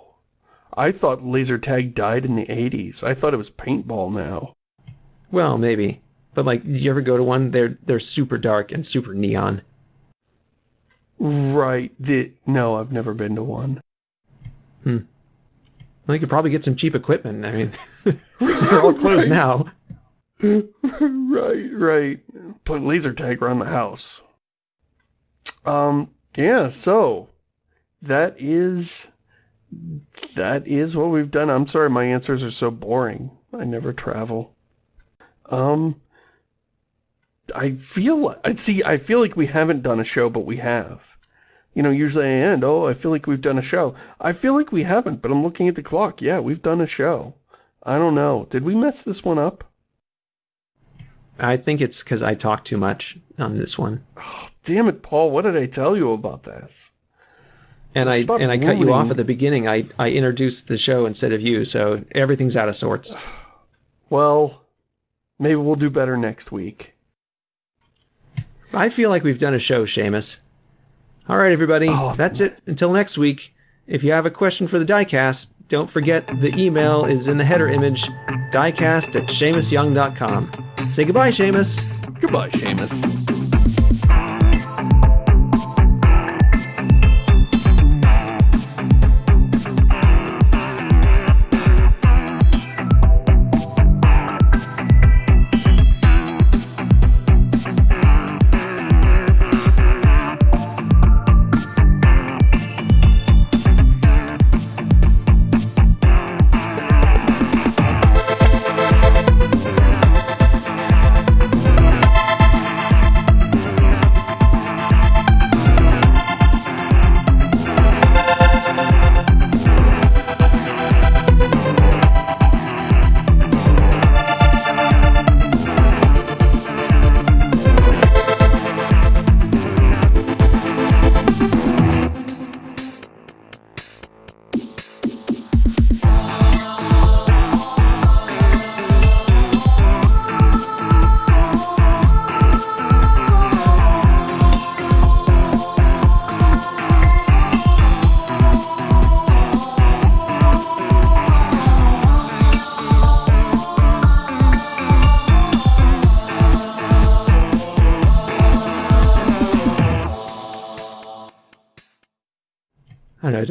I thought laser tag died in the 80s. I thought it was paintball now. Well, maybe. But like, did you ever go to one? They're they're super dark and super neon. Right. The No, I've never been to one. Well, you could probably get some cheap equipment. I mean, [laughs] [laughs] they're all closed now. [laughs] right, right. Put laser tag around the house. Um, yeah, so that is that is what we've done. I'm sorry my answers are so boring. I never travel. Um I feel I see I feel like we haven't done a show but we have. You know, usually I end, oh, I feel like we've done a show. I feel like we haven't, but I'm looking at the clock. Yeah, we've done a show. I don't know. Did we mess this one up? I think it's because I talk too much on this one, Oh, Damn it, Paul, what did I tell you about this? And I Stop and I cut you off at the beginning. I I introduced the show instead of you, so everything's out of sorts. Well, maybe we'll do better next week. I feel like we've done a show, Shamus. All right, everybody, Oh. that's it. Until next week. If you have a question for the diecast, don't forget the email is in the header image, diecast at ShamusYoung.com. Say goodbye, Shamus. Goodbye, Shamus.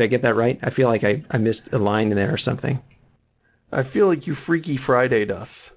Did I get that right? I feel like I, I missed a line in there or something. I feel like you Freaky Friday'd us.